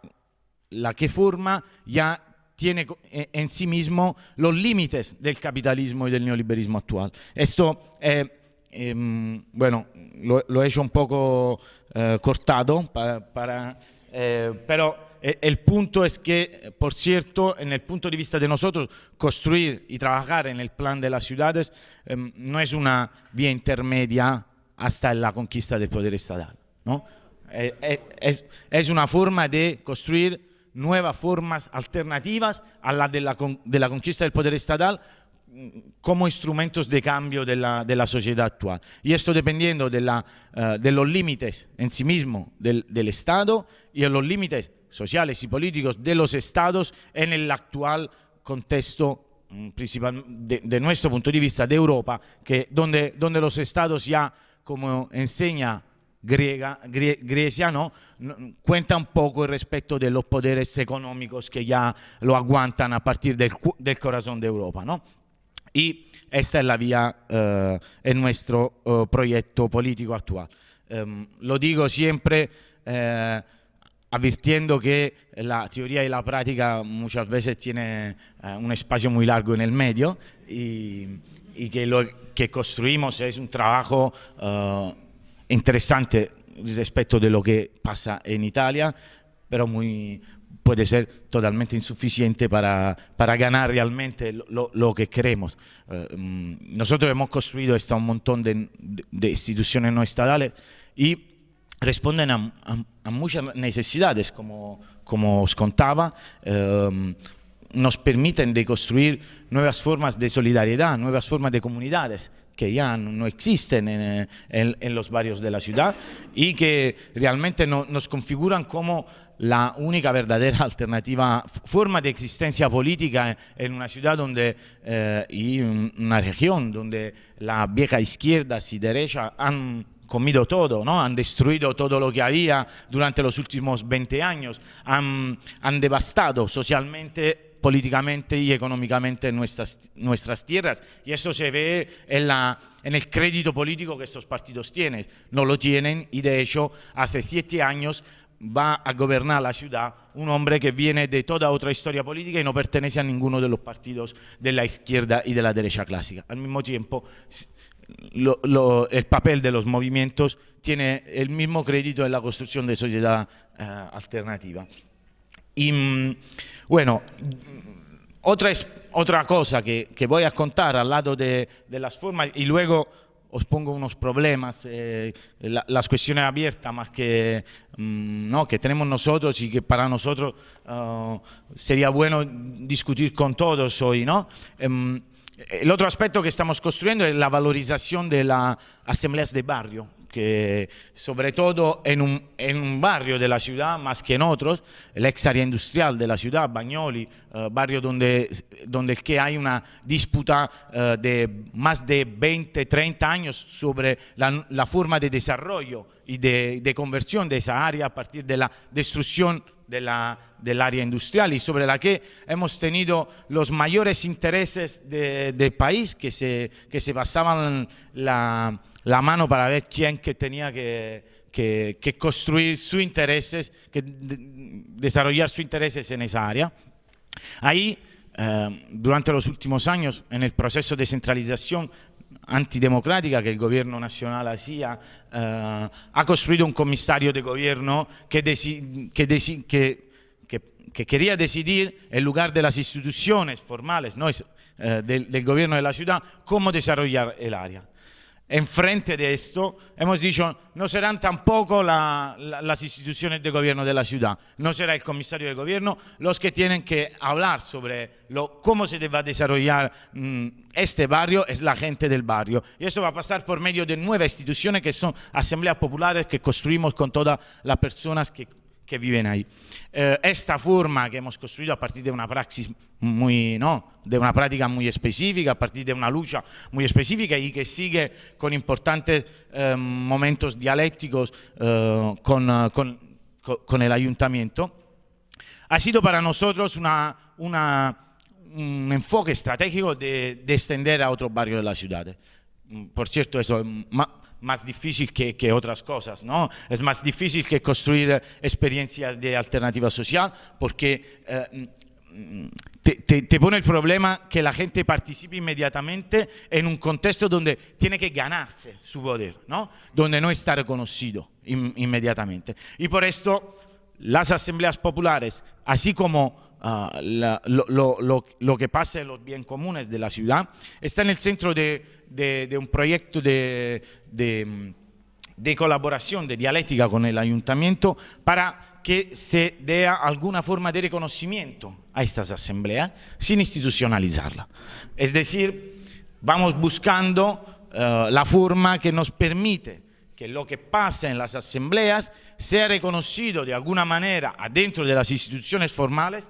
la que forma ya tiene en sí mismo los límites del capitalismo y del neoliberismo actual. Esto eh, eh, bueno, lo, lo, he hecho un poco eh, cortado, para, para eh, pero eh, el punto es que, por cierto, en el punto de vista de nosotros, construir y trabajar en el plan de las ciudades em, no es una vía intermedia hasta la conquista del poder estatal. ¿no? Eh, eh, es, es, una forma de construir nuevas formas alternativas a la de la, de la conquista del poder estatal como instrumentos de cambio de la, de la, sociedad actual. Y esto dependiendo de, la, uh, de los límites en sí mismo del, del, Estado y de los límites sociales y políticos de los Estados en el actual contexto mm, principal de, de, nuestro punto de vista de Europa, que donde, donde los Estados ya, como enseña griega, grie, Grecia, ¿no? cuenta un poco respecto de los poderes económicos que ya lo aguantan a partir del, del corazón de Europa. ¿no? Y esta es la vía uh, en nuestro uh, proyecto político actual. Em, lo digo siempre eh, advirtiendo que la teoría y la práctica muchas veces tienen eh, un espacio muy largo en el medio y, y, que lo que construimos es un trabajo interesante respecto de lo que pasa en Italia, pero muy, puede ser totalmente insuficiente para, para ganar realmente lo, lo que queremos. Uh, nosotros hemos construido hasta un montón de, de, instituciones no estatales y responden a, muchas necesidades, como, como os contaba, eh, nos permiten de construir nuevas formas de solidaridad, nuevas formas de comunidades que ya no existen en, en, en los barrios de la ciudad y que realmente no, nos configuran como la única verdadera alternativa, forma de existencia política en una ciudad donde, eh, y una región donde la vieja izquierda y derecha han comido todo, ¿no? han destruido todo lo que había durante los últimos 20 años, han, devastado socialmente políticamente y económicamente nuestras, nuestras tierras. Y eso se ve en, la, en el crédito político que estos partidos tienen. No lo tienen y de hecho hace siete años va a gobernar la ciudad un hombre que viene de toda otra historia política y no pertenece a ninguno de los partidos de la izquierda y de la derecha clásica. Al mismo tiempo, el papel de los movimientos tiene el mismo crédito en la construcción de sociedad uh, alternativa. Y mm, bueno, otra, otra cosa que, que, voy a contar al lado de, de, las formas y luego os pongo unos problemas, eh, la, las cuestiones abiertas más que, mmm, ¿no? que tenemos nosotros y que para nosotros uh, sería bueno discutir con todos hoy. ¿no? Um, el otro aspecto que estamos construyendo es la valorización de las asambleas de barrio, que sobre todo en un, en un, barrio de la ciudad más que en otros, el ex área industrial de la ciudad, Bagnoli, uh, barrio donde, donde que hay una disputa uh, de más de 20, 30 años sobre la, la forma de desarrollo y de, de, conversión de esa área a partir de la destrucción de la, del área industrial y sobre la que hemos tenido los mayores intereses del de país que se, que se basaban la, la mano para ver quién que tenía que, que, construir sus intereses, que de, desarrollar sus intereses en esa área. Ahí, eh, durante los últimos años, en el proceso de centralización antidemocrática que el gobierno nacional hacía, eh, ha construido un comisario de gobierno que, quería decidir, en lugar de las instituciones formales eh, del, del gobierno de la ciudad, cómo desarrollar el área. Enfrente de esto, hemos dicho, no serán tampoco la, la, las instituciones de gobierno de la ciudad, no será el comisario de gobierno los que tienen que hablar sobre lo, cómo se debe desarrollar mmm, este barrio, es la gente del barrio. Y eso va a pasar por medio de nuevas instituciones que son asambleas populares que construimos con todas las personas que que viven ahí. Eh, forma que hemos construido a partir de una praxis muy, ¿no? de una práctica muy específica, a partir de una lucha muy específica y que sigue con importantes eh, momentos dialécticos eh, con, con, con, el ayuntamiento, ha sido para nosotros una, una, un enfoque estratégico de, de, extender a otros barrios de la ciudad. Por cierto, eso más difícil que, que, otras cosas, ¿no? Es más difícil que construir experiencias de alternativa social porque eh, te, te, te, pone el problema que la gente participe inmediatamente en un contexto donde tiene que ganarse su poder, ¿no? Donde no está reconocido in, inmediatamente. Y por esto las asambleas populares, así como Uh, la, lo, lo, lo, que pasa en los bien comunes de la ciudad, está en el centro de, de, de un proyecto de, de, colaboración, de dialéctica con el ayuntamiento para que se dé alguna forma de reconocimiento a estas asambleas sin institucionalizarla. Es decir, vamos buscando uh, la forma que nos permite que lo que pasa en las asambleas sea reconocido de alguna manera adentro de las instituciones formales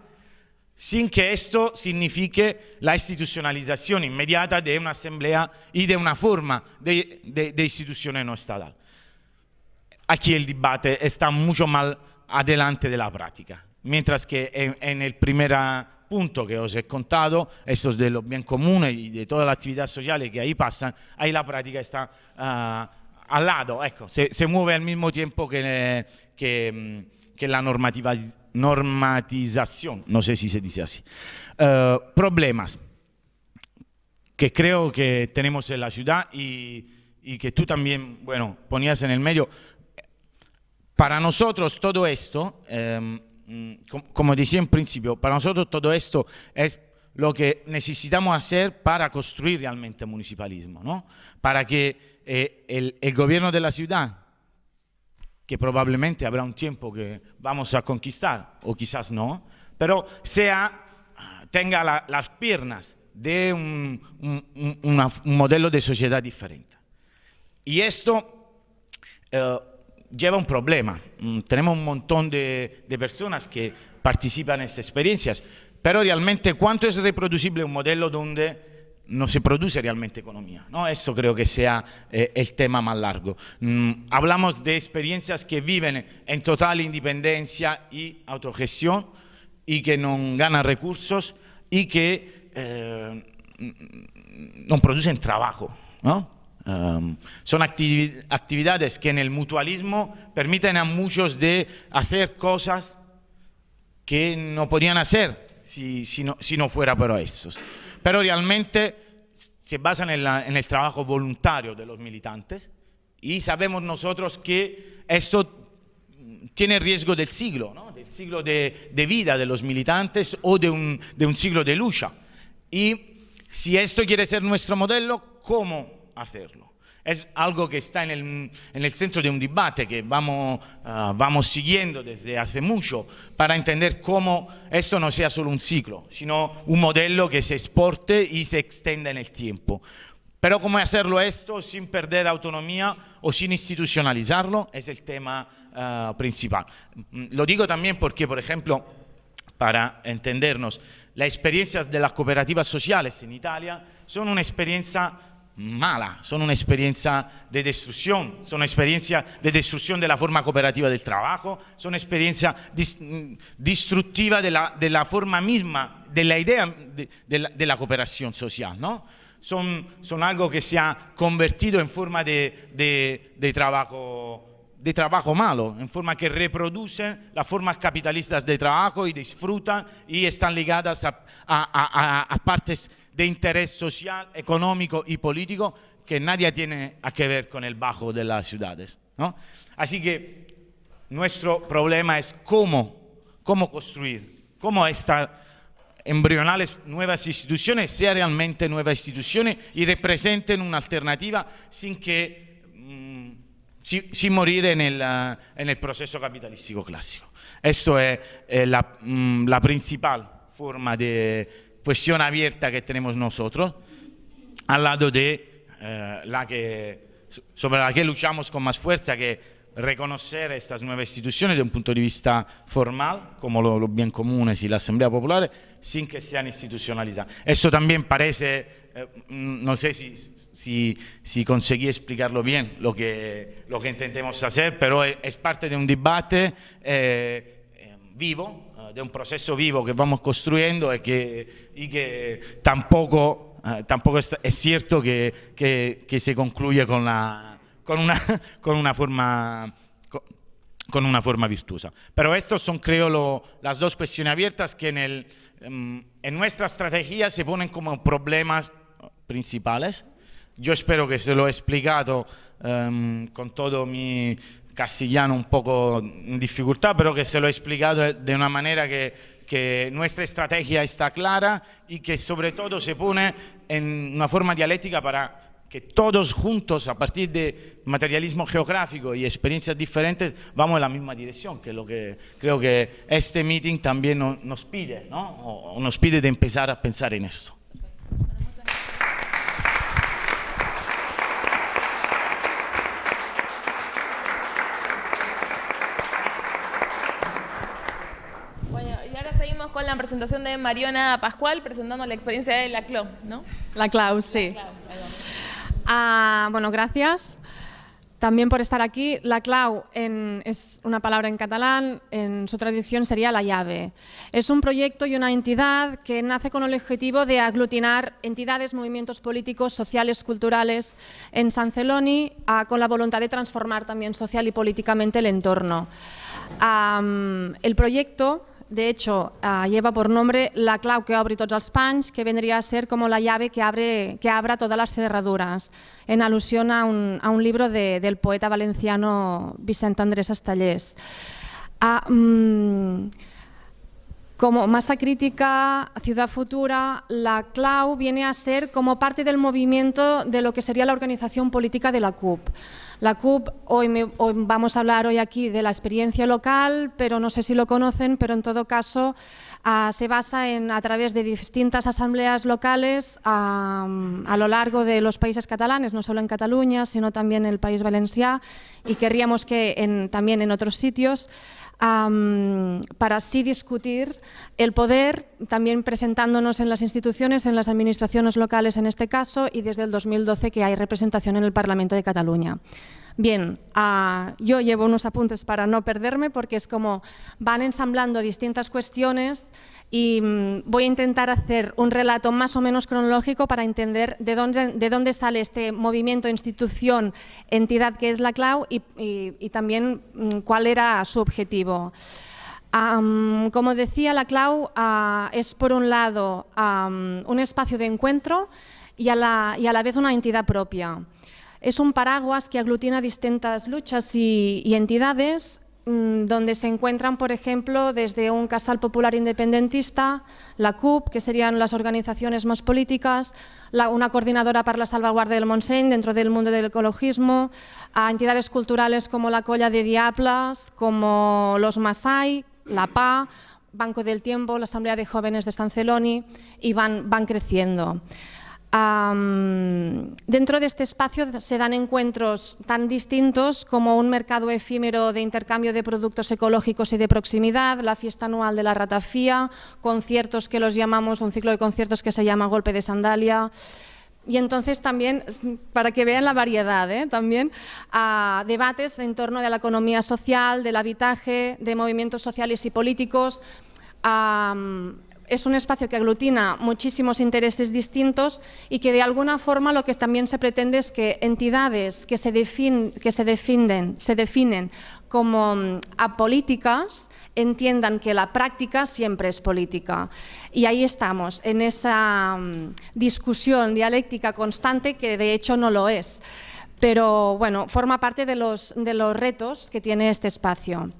sin que esto signifique la institucionalización inmediata de una asamblea y de una forma de, de, de institución no estatal. Aquí el debate está mucho más adelante de la práctica, mientras que en, en el primer punto que os he contado, estos de los bien comunes y de todas las actividades sociales que ahí pasan, ahí la práctica está uh, al lado, ecco, se, se, mueve al mismo tiempo que, que, que la normativa, normatización, no sé si se dice así. Uh, problemas que creo que tenemos en la ciudad y, que tú también, bueno, ponías en el medio. Para nosotros todo esto, eh, como decía en principio, para nosotros todo esto es lo que necesitamos hacer para construir realmente municipalismo, ¿no? Para que eh, el gobierno de la ciudad, que probablemente habrá un tiempo que vamos a conquistar, o quizás no, pero sea, tenga la, las piernas de un, un, un, modelo de sociedad diferente. Y esto eh, lleva un problema. Mm, tenemos un montón de, de, personas que participan en estas experiencias, pero realmente cuánto es reproducible un modelo donde no se produce realmente economía. ¿no? Eso creo que sea eh, el tema más largo. Mm, hablamos de experiencias que viven en total independencia y autogestión y que no ganan recursos y que eh, no producen trabajo. ¿no? Um, son activi actividades que en el mutualismo permiten a muchos de hacer cosas que no podían hacer si, si, no, si no, fuera por estos. Pero realmente se basan en, el trabajo voluntario de los militantes y sabemos nosotros que esto tiene riesgo del siglo, ¿no? del siglo de, de, vida de los militantes o de un, de un siglo de lucha. Y si esto quiere ser nuestro modelo, ¿cómo hacerlo? Es algo que está en el, en el centro de un debate que vamos, uh, vamos siguiendo desde hace mucho para entender cómo esto no sea solo un ciclo, sino un modelo que se exporte y se extienda en el tiempo. Pero cómo hacerlo esto sin perder autonomía o sin institucionalizarlo es el tema uh, principal. Lo digo también porque, por ejemplo, para entendernos, las experiencias de las cooperativas sociales en Italia son una experiencia mala, son una experiencia de destrucción, son una experiencia de destrucción de la forma cooperativa del trabajo, son una experiencia destructiva de la, de la forma misma, de la idea de, la, de cooperación social, ¿no? Son, algo que se ha convertido en forma de, trabajo de trabajo malo, en forma que reproducen las formas capitalistas de trabajo y disfrutan y están ligadas a, partes de interés social, económico y político que nadie tiene a que ver con el bajo de las ciudades. ¿no? Así que nuestro problema es cómo, cómo construir, cómo estas embrionales nuevas instituciones sean realmente nuevas instituciones y representen una alternativa sin que sin morir en el, uh, en el, proceso capitalístico clásico. Esto es eh, la, mm, la, principal forma de cuestión abierta que tenemos nosotros, al lado de eh, la que, sobre la que luchamos con más fuerza, que reconocer estas nuevas instituciones desde un punto de vista formal, como los lo bien comunes y la Asamblea Popular, sin que sean institucionalizadas. Esto también parece, eh, mm, no sé si, si, si, conseguí explicarlo bien lo que, lo que intentemos hacer, pero es, parte de un debate eh vivo, de un proceso vivo que vamos construyendo y que, y que tampoco, eh, tampoco es, es, cierto que, que, que se concluye con la con una, con una forma con una forma virtuosa. Pero estas son, creo, lo, las dos cuestiones abiertas que en, el, um, en nuestra estrategia se ponen como problemas principales. Yo espero que se lo he explicado um, con todo mi castellano un poco en dificultad, pero que se lo he explicado de una manera que, que nuestra estrategia está clara y que sobre todo se pone en una forma dialéctica para que todos juntos, a partir de materialismo geográfico y experiencias diferentes, vamos en la misma dirección, que es lo que creo que este meeting también nos pide, ¿no? o nos pide de empezar a pensar en eso. Bueno, y ahora seguimos con la presentación de Mariona Pascual, presentando la experiencia de la CLO, ¿no? La CLAU, sí. La Clau, Ah, bueno, gracias. también por estar aquí. La clau es una palabra en catalán, en su traducción sería la llave. Es un proyecto y una entidad que nace con el objetivo de aglutinar entidades, movimientos políticos, sociales, culturales en San Celoni, con la voluntad de transformar también social y políticamente el entorno. el proyecto de hecho, uh, lleva por nombre la clau que abre tots els panys, que vendría a ser como la llave que, abre, que abra todas las cerraduras, en alusión a un, a un libro de, del poeta valenciano Vicent Andrés Estallés. Uh, mm, como masa crítica, ciudad futura, la clau viene a ser como parte del movimiento de lo que sería la organización política de la CUP. La CUP, hoy, vamos a hablar hoy aquí de la experiencia local, pero no sé si lo conocen, pero en todo caso ah, se basa en, a través de distintas asambleas locales a lo largo de los países catalanes, no solo en Cataluña, sino también en el País Valencià y querríamos que también en otros sitios, para así discutir el poder, también presentándonos en las instituciones, en las administraciones locales en este caso, y desde el 2012 que hay representación en el Parlamento de Cataluña. Bien, ah, yo llevo unos apuntes para no perderme porque es como van ensamblando distintas cuestiones y mm, voy a intentar hacer un relato más o menos cronológico para entender de dónde, de dónde sale este movimiento, institución, entidad que es la CLAU y, también mm, cuál era su objetivo. como decía, la CLAU ah, es por un lado un espacio de encuentro y a, la, y a la vez una entidad propia. Es un paraguas que aglutina distintas luchas y, y entidades donde se encuentran, por ejemplo, desde un casal popular independentista, la CUP, que serían las organizaciones más políticas, una coordinadora para la salvaguardia del Montseny dentro del mundo del ecologismo, a entidades culturales como la Colla de Diablas, como los Masai, la PA, Banco del Tiempo, la Asamblea de Jóvenes de San Celoni, y van, van creciendo dentro de este espacio se dan encuentros tan distintos como un mercado efímero de intercambio de productos ecológicos y de proximidad, la fiesta anual de la ratafía, conciertos que los llamamos, un ciclo de conciertos que se llama Golpe de Sandalia, y entonces también, para que vean la variedad, ¿eh? también debates en torno de la economía social, del habitaje, de movimientos sociales y políticos, es un espacio que aglutina muchísimos intereses distintos y que de alguna forma lo que también se pretende es que entidades que se, que se, definen, se definen como mm, apolíticas entiendan que la práctica siempre es política. Y ahí estamos, en esa mm, discusión dialéctica constante que de hecho no lo es. Pero bueno, forma parte de los, de los retos que tiene este espacio.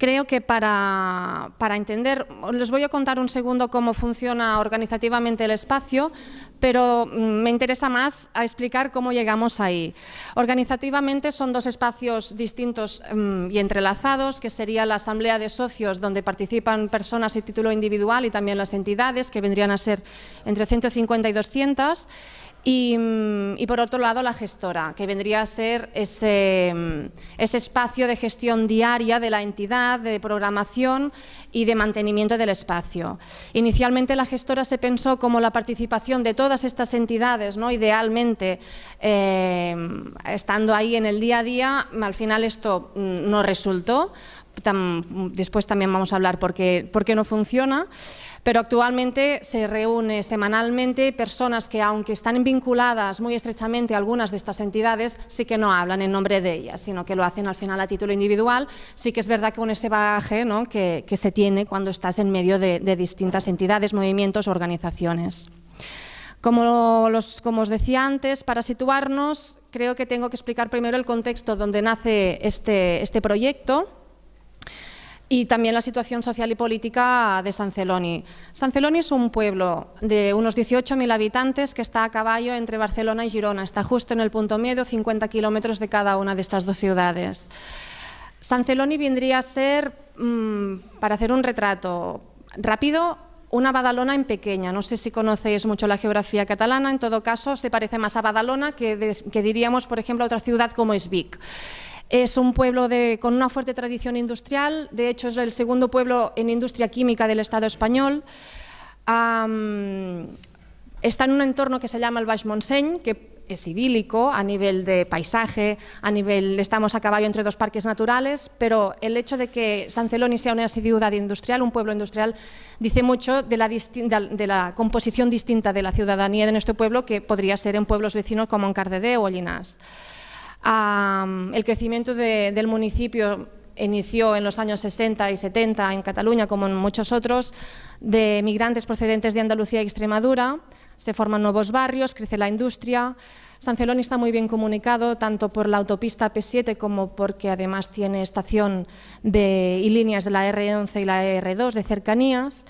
Creo que para, entender, les voy a contar un segundo cómo funciona organizativamente el espacio, pero mm, me interesa más a explicar cómo llegamos ahí. Organizativamente son dos espacios distintos mm, y entrelazados, que sería la asamblea de socios, donde participan personas y título individual y también las entidades, que vendrían a ser entre 150 y 200, Mm, y, por otro lado la gestora, que vendría a ser ese, mm, ese, espacio de gestión diaria de la entidad, de programación y de mantenimiento del espacio. Inicialmente la gestora se pensó como la participación de todas estas entidades, ¿no? idealmente eh, estando ahí en el día a día, al final esto mm, no resultó, después también vamos a hablar por qué, no funciona, pero actualmente se reúne semanalmente personas que aunque están vinculadas muy estrechamente a algunas de estas entidades, sí que no hablan en nombre de ellas, sino que lo hacen al final a título individual. Sí que es verdad que con ese bagaje ¿no? que, se tiene cuando estás en medio de, distintas entidades, movimientos, organizaciones. Como, los, os decía antes, para situarnos, creo que tengo que explicar primero el contexto donde nace este, este proyecto y también la situación social y política de San Celoni. Celoni es un pueblo de unos 18.000 habitantes que está a caballo entre Barcelona y Girona, está justo en el punto medio, 50 kilómetros de cada una de estas dos ciudades. San Celoni vendría a ser, mm, para hacer un retrato rápido, una Badalona en pequeña. No sé si conocéis mucho la geografía catalana, en todo caso se parece más a Badalona que, diríamos, por ejemplo, a otra ciudad como es. Es un pueblo con una fuerte tradición industrial, de hecho es el segundo pueblo en industria química del Estado español. está en un entorno que se llama el Baix Montseny, que es idílico, a nivel de paisaje, a nivel, estamos a caballo entre dos parques naturales, pero el hecho de que San Celoni sea una ciudad industrial, un pueblo industrial, dice mucho de la, de composición distinta de la ciudadanía de nuestro pueblo que podría ser en pueblos vecinos como en Cardedeu o Llinars. el crecimiento del municipio inició en los años 60 y 70 en Cataluña, como en muchos otros, de migrantes procedentes de Andalucía y Extremadura, se forman nuevos barrios, crece la industria. San Celoni está muy bien comunicado tanto por la autopista P7 como porque además tiene estación de, y líneas de la R11 y la R2 de cercanías.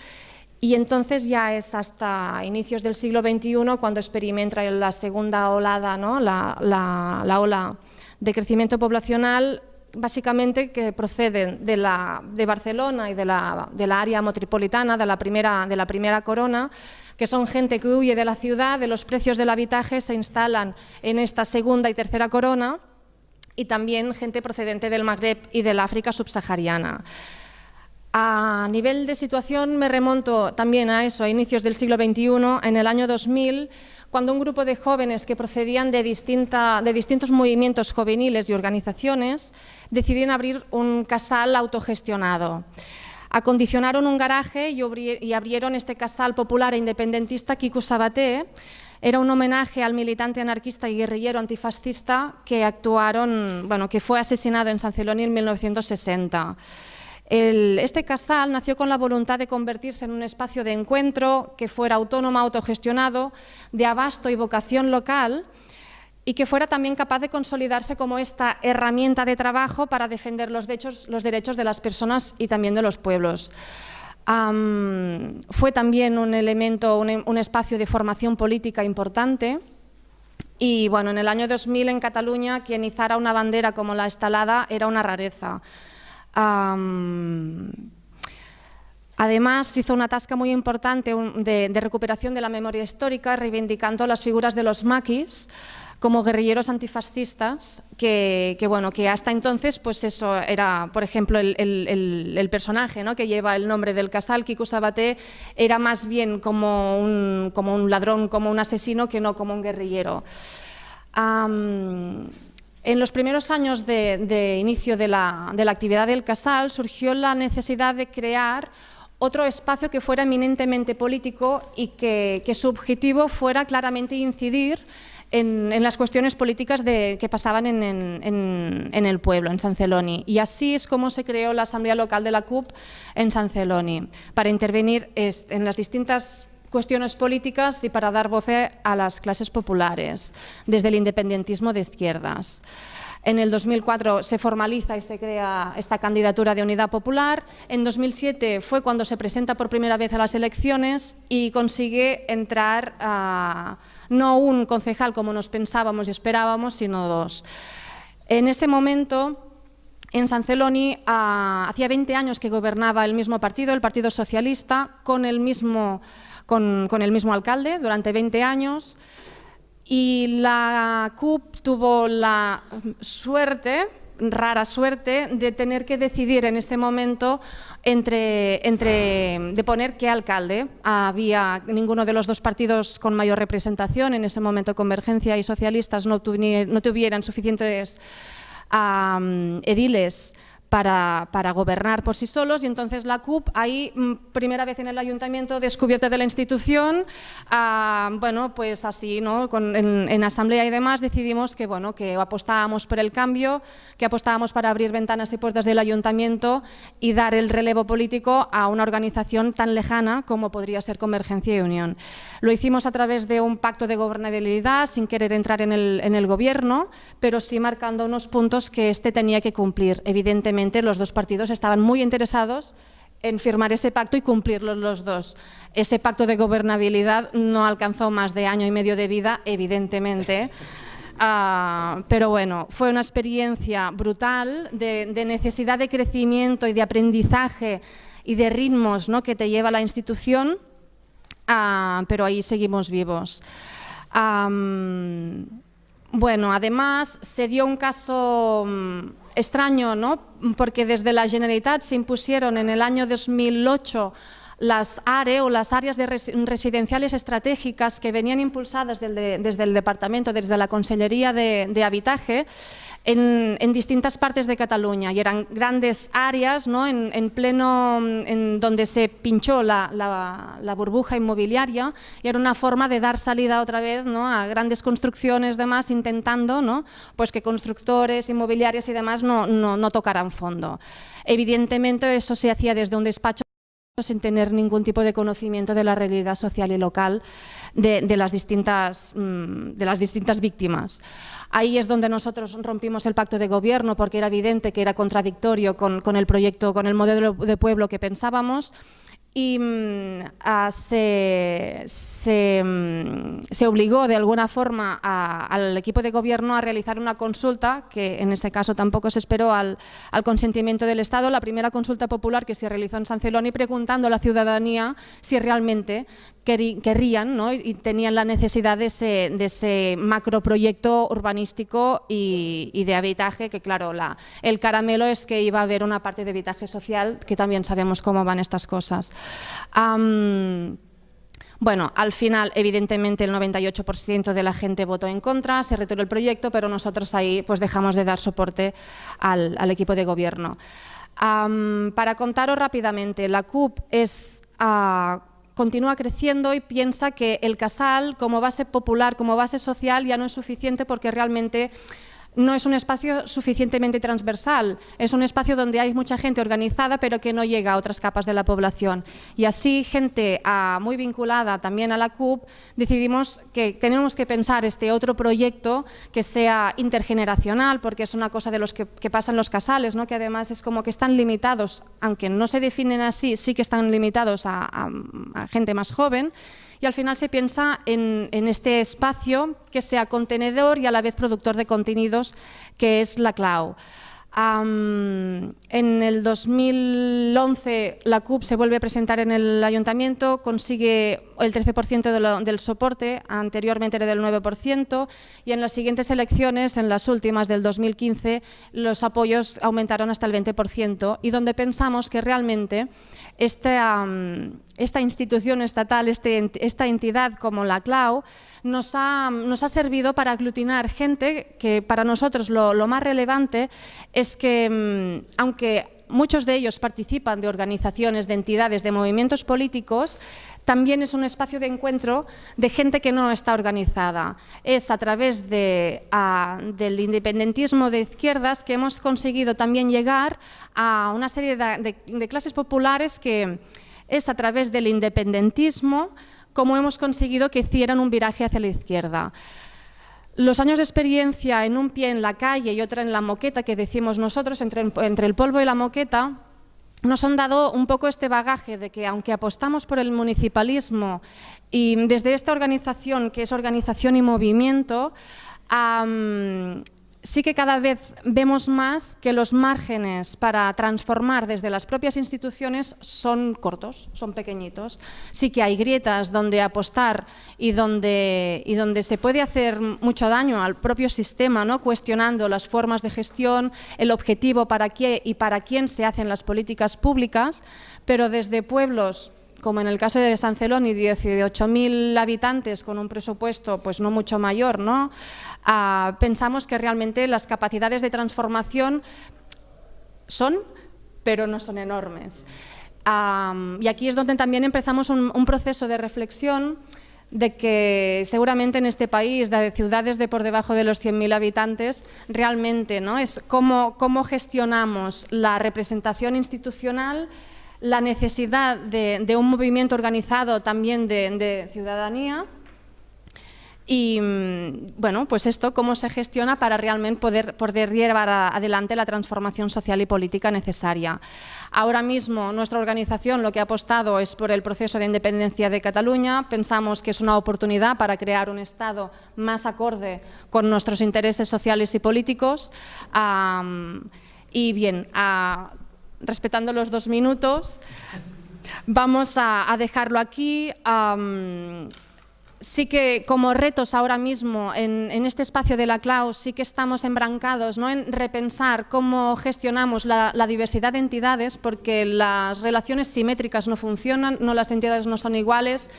Y entonces ya es hasta inicios del siglo XXI cuando experimenta la segunda olada, ¿no? la, la ola de crecimiento poblacional básicamente que proceden de, Barcelona y de la, área metropolitana, de la, primera, de la primera corona, que son gente que huye de la ciudad, de los precios del habitaje, se instalan en esta segunda y tercera corona, y también gente procedente del Magreb y del África subsahariana. A nivel de situación me remonto también a eso, a inicios del siglo XXI, en el año 2000, cuando un grupo de jóvenes que procedían de, de distintos movimientos juveniles y organizaciones decidieron abrir un casal autogestionado. Acondicionaron un garaje y, abrieron este casal popular e independentista Kiku Sabaté, era un homenaje al militante anarquista y guerrillero antifascista que actuaron, bueno, que fue asesinado en San Celoni en 1960 este casal nació con la voluntad de convertirse en un espacio de encuentro que fuera autónomo, autogestionado, de abasto y vocación local y que fuera también capaz de consolidarse como esta herramienta de trabajo para defender los derechos, de las personas y también de los pueblos. fue también un elemento, un, un espacio de formación política importante y bueno, en el año 2000 en Cataluña quien izara una bandera como la estalada era una rareza además, hizo una tasca muy importante de, recuperación de la memoria histórica, reivindicando las figuras de los maquis como guerrilleros antifascistas, que, bueno, que hasta entonces pues eso era, por ejemplo, el, personaje ¿no? que lleva el nombre del casal, Kiku Sabaté, era más bien como un, como un ladrón, como un asesino, que no como un guerrillero. En los primeros años de, inicio de la, actividad del Casal surgió la necesidad de crear otro espacio que fuera eminentemente político y que, su objetivo fuera claramente incidir en, las cuestiones políticas que pasaban en, el pueblo, en San Celoni. Y así es como se creó la Asamblea Local de la CUP en San Celoni, para intervenir en las distintas cuestiones políticas y para dar voz a las clases populares, desde el independentismo de izquierdas. En el 2004 se formaliza y se crea esta candidatura de Unidad Popular. En 2007 fue cuando se presenta por primera vez a las elecciones y consigue entrar a, no un concejal como nos pensábamos y esperábamos, sino dos. En ese momento en San Celoni ah, hacía 20 años que gobernaba el mismo partido, el Partido Socialista, con el mismo con, el mismo alcalde durante 20 años y la CUP tuvo la suerte rara suerte de tener que decidir en ese momento entre, de poner qué alcalde. Había ninguno de los dos partidos con mayor representación, en ese momento Convergencia y Socialistas no, no tuvieran suficientes ediles para, para, gobernar por sí solos y entonces la CUP ahí, mm, primera vez en el ayuntamiento descubierta de la institución, ah, bueno, pues así, ¿no? Con, en, asamblea y demás decidimos que, bueno, que apostábamos por el cambio, que apostábamos para abrir ventanas y puertas del ayuntamiento y dar el relevo político a una organización tan lejana como podría ser Convergencia y Unión. Lo hicimos a través de un pacto de gobernabilidad sin querer entrar en el, en el gobierno, pero sí marcando unos puntos que este tenía que cumplir, evidentemente los dos partidos estaban muy interesados en firmar ese pacto y cumplirlo los dos. Ese pacto de gobernabilidad no alcanzó más de año y medio de vida, evidentemente, ah, pero bueno, fue una experiencia brutal de, necesidad de crecimiento y de aprendizaje y de ritmos ¿no? que te lleva la institución, ah, pero ahí seguimos vivos. bueno, además se dio un caso mm, extraño, ¿no? porque desde la Generalitat se impusieron en el año 2008 las ARE o las áreas de residenciales estratégicas que venían impulsadas desde, el Departamento, desde la Consellería de, de Habitaje, en, distintas partes de Cataluña y eran grandes áreas ¿no? en, pleno, en donde se pinchó la, burbuja inmobiliaria y era una forma de dar salida otra vez ¿no? a grandes construcciones demás intentando ¿no? pues que constructores, inmobiliarias y demás no, no tocaran fondo. Evidentemente eso se hacía desde un despacho sin tener ningún tipo de conocimiento de la realidad social y local de, las, distintas, mm, de las distintas víctimas. Ahí es donde nosotros rompimos el pacto de gobierno porque era evidente que era contradictorio con, con el proyecto, con el modelo de pueblo que pensábamos y mm, se, mm, se, obligó de alguna forma al equipo de gobierno a realizar una consulta, que en ese caso tampoco se esperó al, al, consentimiento del Estado, la primera consulta popular que se realizó en San Celoni preguntando a la ciudadanía si realmente querrían ¿no? y tenían la necesidad de ese, de ese macroproyecto urbanístico y, de habitaje, que claro, la, el caramelo es que iba a haber una parte de habitaje social, que también sabemos cómo van estas cosas. bueno, al final, evidentemente, el 98% de la gente votó en contra, se retiró el proyecto, pero nosotros ahí pues, dejamos de dar soporte al, equipo de gobierno. para contaros rápidamente, la CUP es ah, continúa creciendo y piensa que el casal como base popular, como base social ya no es suficiente porque realmente no es un espacio suficientemente transversal, es un espacio donde hay mucha gente organizada pero que no llega a otras capas de la población. Y así, gente ah, muy vinculada también a la CUP, decidimos que tenemos que pensar este otro proyecto que sea intergeneracional, porque es una cosa de los que, pasan los casales, ¿no? que además es como que están limitados, aunque no se definen así, sí que están limitados a gente más joven, y al final se piensa en, este espacio que sea contenedor y a la vez productor de contenidos, que es la cloud. En el 2011 la CUP se vuelve a presentar en el ayuntamiento, consigue el 13% del soporte, anteriormente era del 9%, y en las siguientes elecciones, en las últimas del 2015, los apoyos aumentaron hasta el 20%, y donde pensamos que realmente esta, esta institución estatal, este, esta entidad como la CLAU, nos ha, nos ha, servido para aglutinar gente que para nosotros lo, más relevante es que, mm, aunque muchos de ellos participan de organizaciones, de entidades, de movimientos políticos, también es un espacio de encuentro de gente que no está organizada. Es a través de, del independentismo de izquierdas que hemos conseguido también llegar a una serie de, de clases populares que es a través del independentismo como hemos conseguido que hicieran un viraje hacia la izquierda. Los años de experiencia en un pie en la calle y otra en la moqueta, que decimos nosotros, entre, entre el polvo y la moqueta, nos han dado un poco este bagaje de que aunque apostamos por el municipalismo y desde esta organización, que es organización y movimiento, sí que cada vez vemos más que los márgenes para transformar desde las propias instituciones son cortos, son pequeñitos. Sí que hay grietas donde apostar y donde, y donde se puede hacer mucho daño al propio sistema, ¿no? cuestionando las formas de gestión, el objetivo para qué y para quién se hacen las políticas públicas, pero desde pueblos como en el caso de San Celoni, 18.000 habitantes con un presupuesto pues no mucho mayor, ¿no? Ah, pensamos que realmente las capacidades de transformación son, pero no son enormes. y aquí es donde también empezamos un, proceso de reflexión de que seguramente en este país, de ciudades de por debajo de los 100.000 habitantes, realmente ¿no? es cómo gestionamos la representación institucional la necesidad de, un movimiento organizado también de, ciudadanía y mm, bueno, pues esto, cómo se gestiona para realmente poder, poder llevar adelante la transformación social y política necesaria. Ahora mismo nuestra organización lo que ha apostado es por el proceso de independencia de Cataluña. Pensamos que es una oportunidad para crear un Estado más acorde con nuestros intereses sociales y políticos. y bien, respetando los dos minutos, vamos a, dejarlo aquí. sí que como retos ahora mismo en, este espacio de la CLAU sí que estamos embrancados ¿no? en repensar cómo gestionamos la, diversidad de entidades porque las relaciones simétricas no funcionan, no las entidades no son iguales,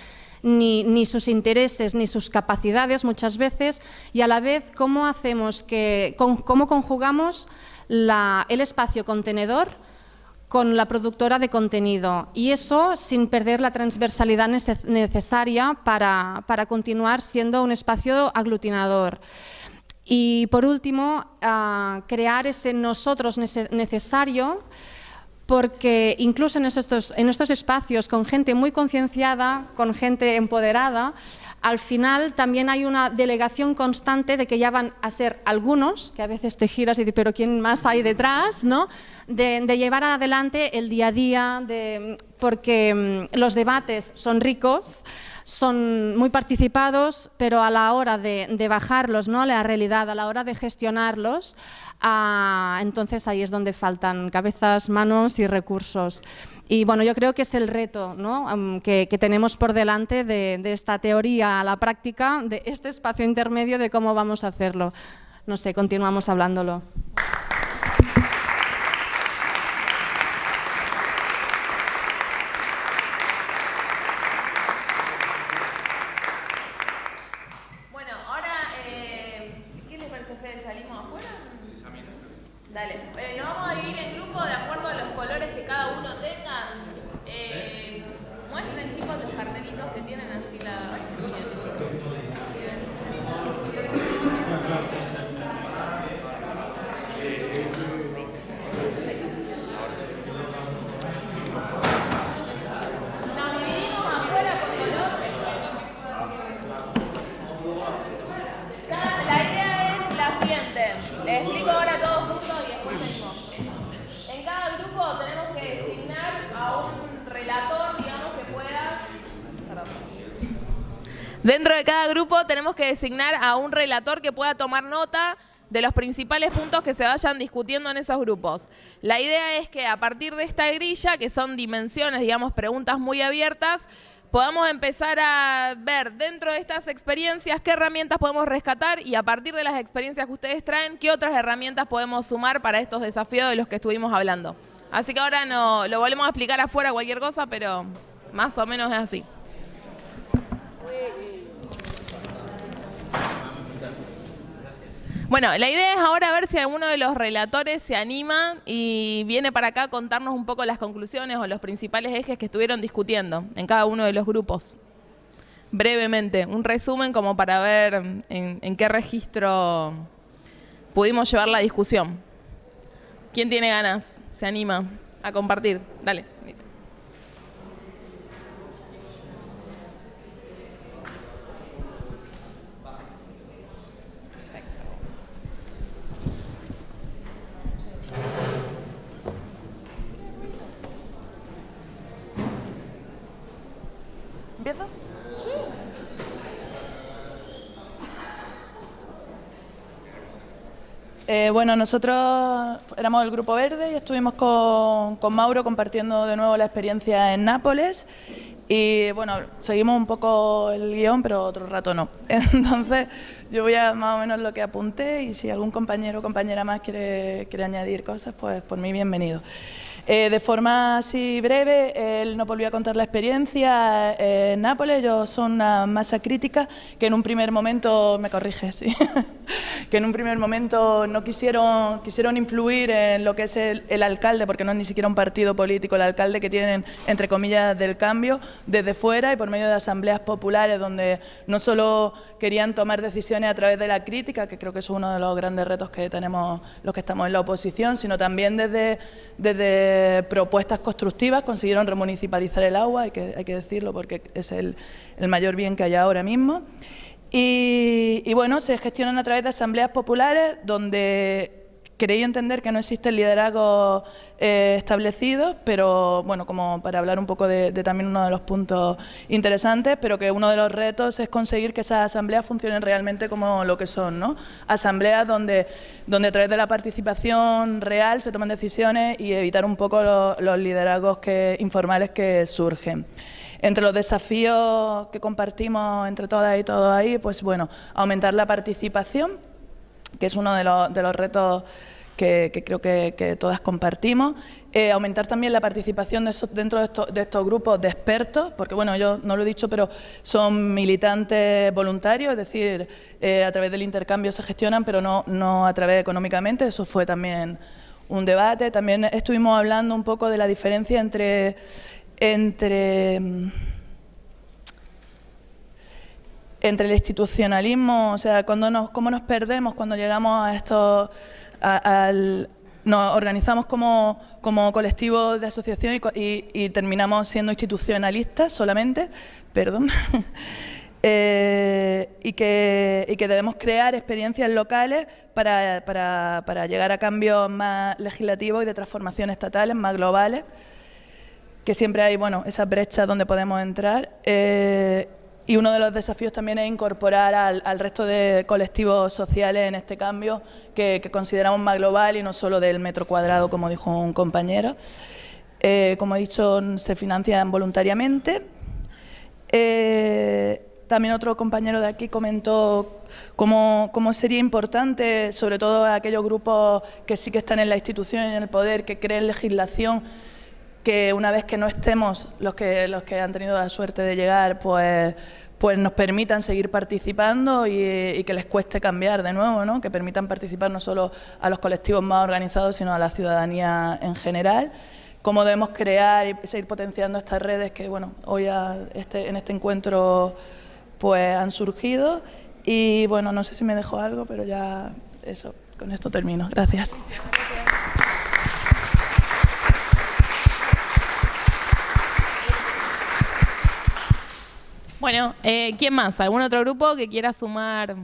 ni, sus intereses ni sus capacidades muchas veces y a la vez cómo hacemos que, cómo conjugamos el espacio contenedor con la productora de contenido y eso sin perder la transversalidad necesaria para, continuar siendo un espacio aglutinador. Y por último, ah, crear ese nosotros necesario porque incluso en estos, en estos espacios con gente muy concienciada, con gente empoderada, al final también hay una delegación constante de que ya van a ser algunos, que a veces te giras y dices, pero ¿quién más hay detrás? ¿no? De, llevar adelante el día a día, porque mm, los debates son ricos, son muy participados, pero a la hora de, bajarlos ¿no? a la realidad, a la hora de gestionarlos, ah, entonces ahí es donde faltan cabezas, manos y recursos. Y bueno, yo creo que es el reto que, tenemos por delante de, esta teoría a la práctica, de este espacio intermedio de cómo vamos a hacerlo. No sé, continuamos hablándolo. Que designar a un relator que pueda tomar nota de los principales puntos que se vayan discutiendo en esos grupos. La idea es que a partir de esta grilla, que son dimensiones, digamos, preguntas muy abiertas, podamos empezar a ver dentro de estas experiencias qué herramientas podemos rescatar y a partir de las experiencias que ustedes traen, qué otras herramientas podemos sumar para estos desafíos de los que estuvimos hablando. Así que ahora no, lo volvemos a explicar afuera cualquier cosa, pero más o menos es así. Bueno, la idea es ahora ver si alguno de los relatores se anima y viene para acá a contarnos un poco las conclusiones o los principales ejes que estuvieron discutiendo en cada uno de los grupos. Brevemente, un resumen como para ver en, qué registro pudimos llevar la discusión. ¿Quién tiene ganas? ¿Se anima a compartir? Dale. ¿Empiezo? Sí. Eh, bueno, nosotros éramos el Grupo Verde y estuvimos con, con Mauro compartiendo de nuevo la experiencia en Nápoles y bueno, seguimos un poco el guion, pero otro rato no. Entonces, yo voy a más o menos lo que apunté y si algún compañero o compañera más quiere, quiere añadir cosas, pues por mí bienvenido. Eh, de forma así breve, él nos volvió a contar la experiencia en Nápoles. Ellos son una masa crítica que en un primer momento, me corrige, sí, que en un primer momento no quisieron, quisieron influir en lo que es el, alcalde, porque no es ni siquiera un partido político, el alcalde que tienen, entre comillas, del cambio, desde fuera y por medio de asambleas populares, donde no solo querían tomar decisiones a través de la crítica, que creo que es uno de los grandes retos que tenemos los que estamos en la oposición, sino también desde, desde propuestas constructivas consiguieron remunicipalizar el agua, hay que, hay que decirlo porque es el, el mayor bien que hay ahora mismo. Y, y, bueno, se gestionan a través de asambleas populares donde Queréis entender que no existen liderazgos eh, establecidos, pero bueno, como para hablar un poco de, también uno de los puntos interesantes, pero que uno de los retos es conseguir que esas asambleas funcionen realmente como lo que son, ¿no? Asambleas donde, donde a través de la participación real se toman decisiones y evitar un poco los liderazgos que, informales que surgen. Entre los desafíos que compartimos entre todas y todos ahí, pues bueno, aumentar la participación, que es uno de los, de los retos que, creo que, todas compartimos. Eh, aumentar también la participación dentro de estos, grupos de expertos, porque bueno, yo no lo he dicho, pero son militantes voluntarios, es decir, eh, a través del intercambio se gestionan, pero no, no a través económicamente, eso fue también un debate. También estuvimos hablando un poco de la diferencia entre... entre entre el institucionalismo, o sea, cuando nos, cómo nos perdemos cuando llegamos a estos nos organizamos como, como colectivo de asociación y, terminamos siendo institucionalistas solamente, perdón, eh, y, que, y, que, debemos crear experiencias locales para, para, para, llegar a cambios más legislativos y de transformación estatales más globales, que siempre hay bueno, esas brechas donde podemos entrar. Eh, y uno de los desafíos también es incorporar al, resto de colectivos sociales en este cambio que, consideramos más global y no solo del metro cuadrado, como dijo un compañero. Eh, como he dicho, se financian voluntariamente. Eh, también otro compañero de aquí comentó cómo, cómo, sería importante, sobre todo aquellos grupos que sí que están en la institución y en el poder, que creen legislación, que una vez que no estemos los que, los que han tenido la suerte de llegar, pues, pues nos permitan seguir participando y, que les cueste cambiar de nuevo, ¿no? que permitan participar no solo a los colectivos más organizados, sino a la ciudadanía en general. Cómo debemos crear y seguir potenciando estas redes que bueno, hoy este, en este encuentro pues, han surgido. Y bueno, no sé si me dejo algo, pero ya eso, con esto termino. Gracias. Bueno, eh, ¿quién más? ¿Algún otro grupo que quiera sumar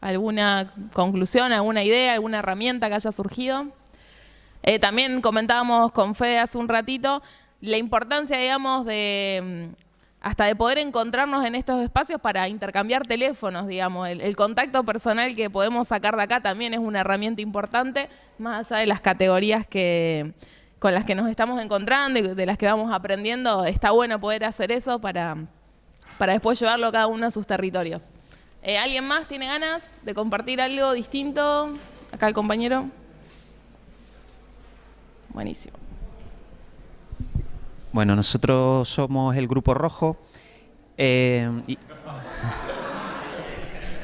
alguna conclusión, alguna idea, alguna herramienta que haya surgido? Eh, también comentábamos con Fede hace un ratito la importancia, digamos, de mm, hasta de poder encontrarnos en estos espacios para intercambiar teléfonos, digamos. El, contacto personal que podemos sacar de acá también es una herramienta importante, más allá de las categorías que, con las que nos estamos encontrando de las que vamos aprendiendo. Está bueno poder hacer eso para para después llevarlo a cada uno a sus territorios. Eh, ¿Alguien más tiene ganas de compartir algo distinto? Acá el compañero. Buenísimo. Bueno, nosotros somos el Grupo Rojo. Eh,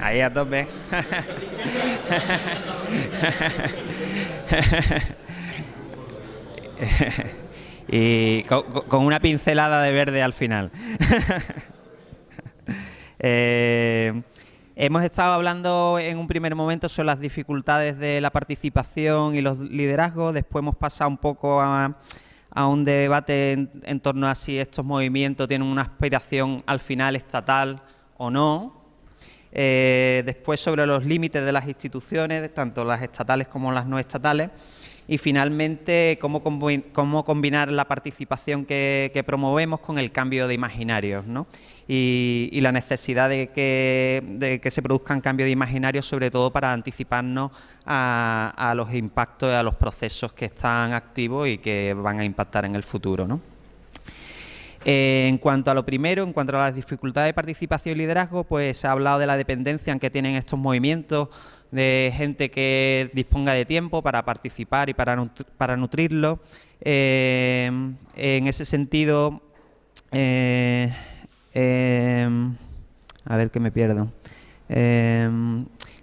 Ahí a tope. y con una pincelada de verde al final. Eh, hemos estado hablando en un primer momento sobre las dificultades de la participación y los liderazgos, después hemos pasado un poco a, un debate en, torno a si estos movimientos tienen una aspiración al final estatal o no. Eh, después sobre los límites de las instituciones, tanto las estatales como las no estatales y finalmente cómo, combinar la participación que, promovemos con el cambio de imaginarios ¿no? y, la necesidad de que, se produzcan cambios de imaginarios sobre todo para anticiparnos a, los impactos y a los procesos que están activos y que van a impactar en el futuro. ¿no? Eh, en cuanto a lo primero, en cuanto a las dificultades de participación y liderazgo, pues se ha hablado de la dependencia en que tienen estos movimientos de gente que disponga de tiempo para participar y para, para nutrirlo. Eh, en ese sentido, eh, em, a ver que me pierdo.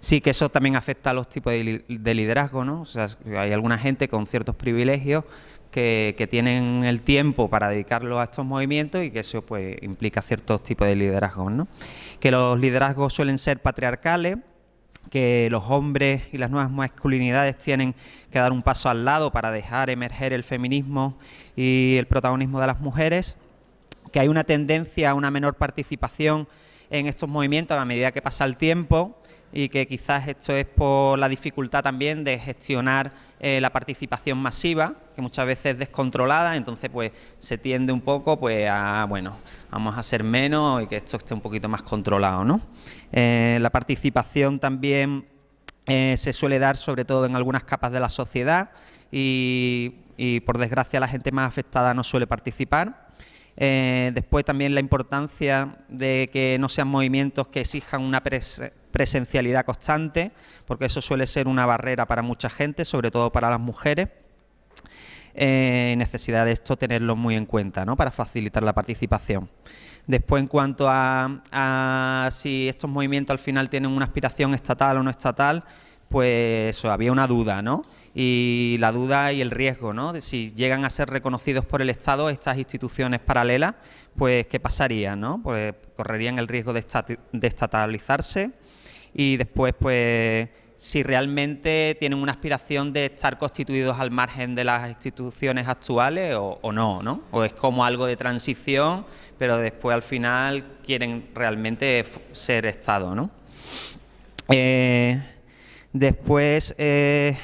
Sí que eso también afecta a los tipos de, liderazgo, ¿no? O sea, hay alguna gente con ciertos privilegios que, que, tienen el tiempo para dedicarlo a estos movimientos y que eso pues implica ciertos tipos de liderazgo, ¿no? Que los liderazgos suelen ser patriarcales, que los hombres y las nuevas masculinidades tienen que dar un paso al lado para dejar emerger el feminismo y el protagonismo de las mujeres, que hay una tendencia a una menor participación en estos movimientos a medida que pasa el tiempo y que quizás esto es por la dificultad también de gestionar eh, la participación masiva, que muchas veces es descontrolada, entonces pues se tiende un poco pues a, bueno, vamos a ser menos y que esto esté un poquito más controlado, ¿no? Eh, la participación también eh, se suele dar sobre todo en algunas capas de la sociedad y, y por desgracia la gente más afectada no suele participar. Eh, después también la importancia de que no sean movimientos que exijan una presencialidad constante, porque eso suele ser una barrera para mucha gente, sobre todo para las mujeres. Eh, necesidad de esto tenerlo muy en cuenta ¿no? para facilitar la participación. Después, en cuanto a, si estos movimientos al final tienen una aspiración estatal o no estatal, pues había una duda, ¿no? Y la duda y el riesgo, ¿no? De si llegan a ser reconocidos por el Estado estas instituciones paralelas, pues ¿qué pasaría, no? Pues correrían el riesgo de, de estatalizarse y después, pues si realmente tienen una aspiración de estar constituidos al margen de las instituciones actuales o, no, ¿no? O es como algo de transición, pero después al final quieren realmente ser Estado, ¿no? Eh, después, eh,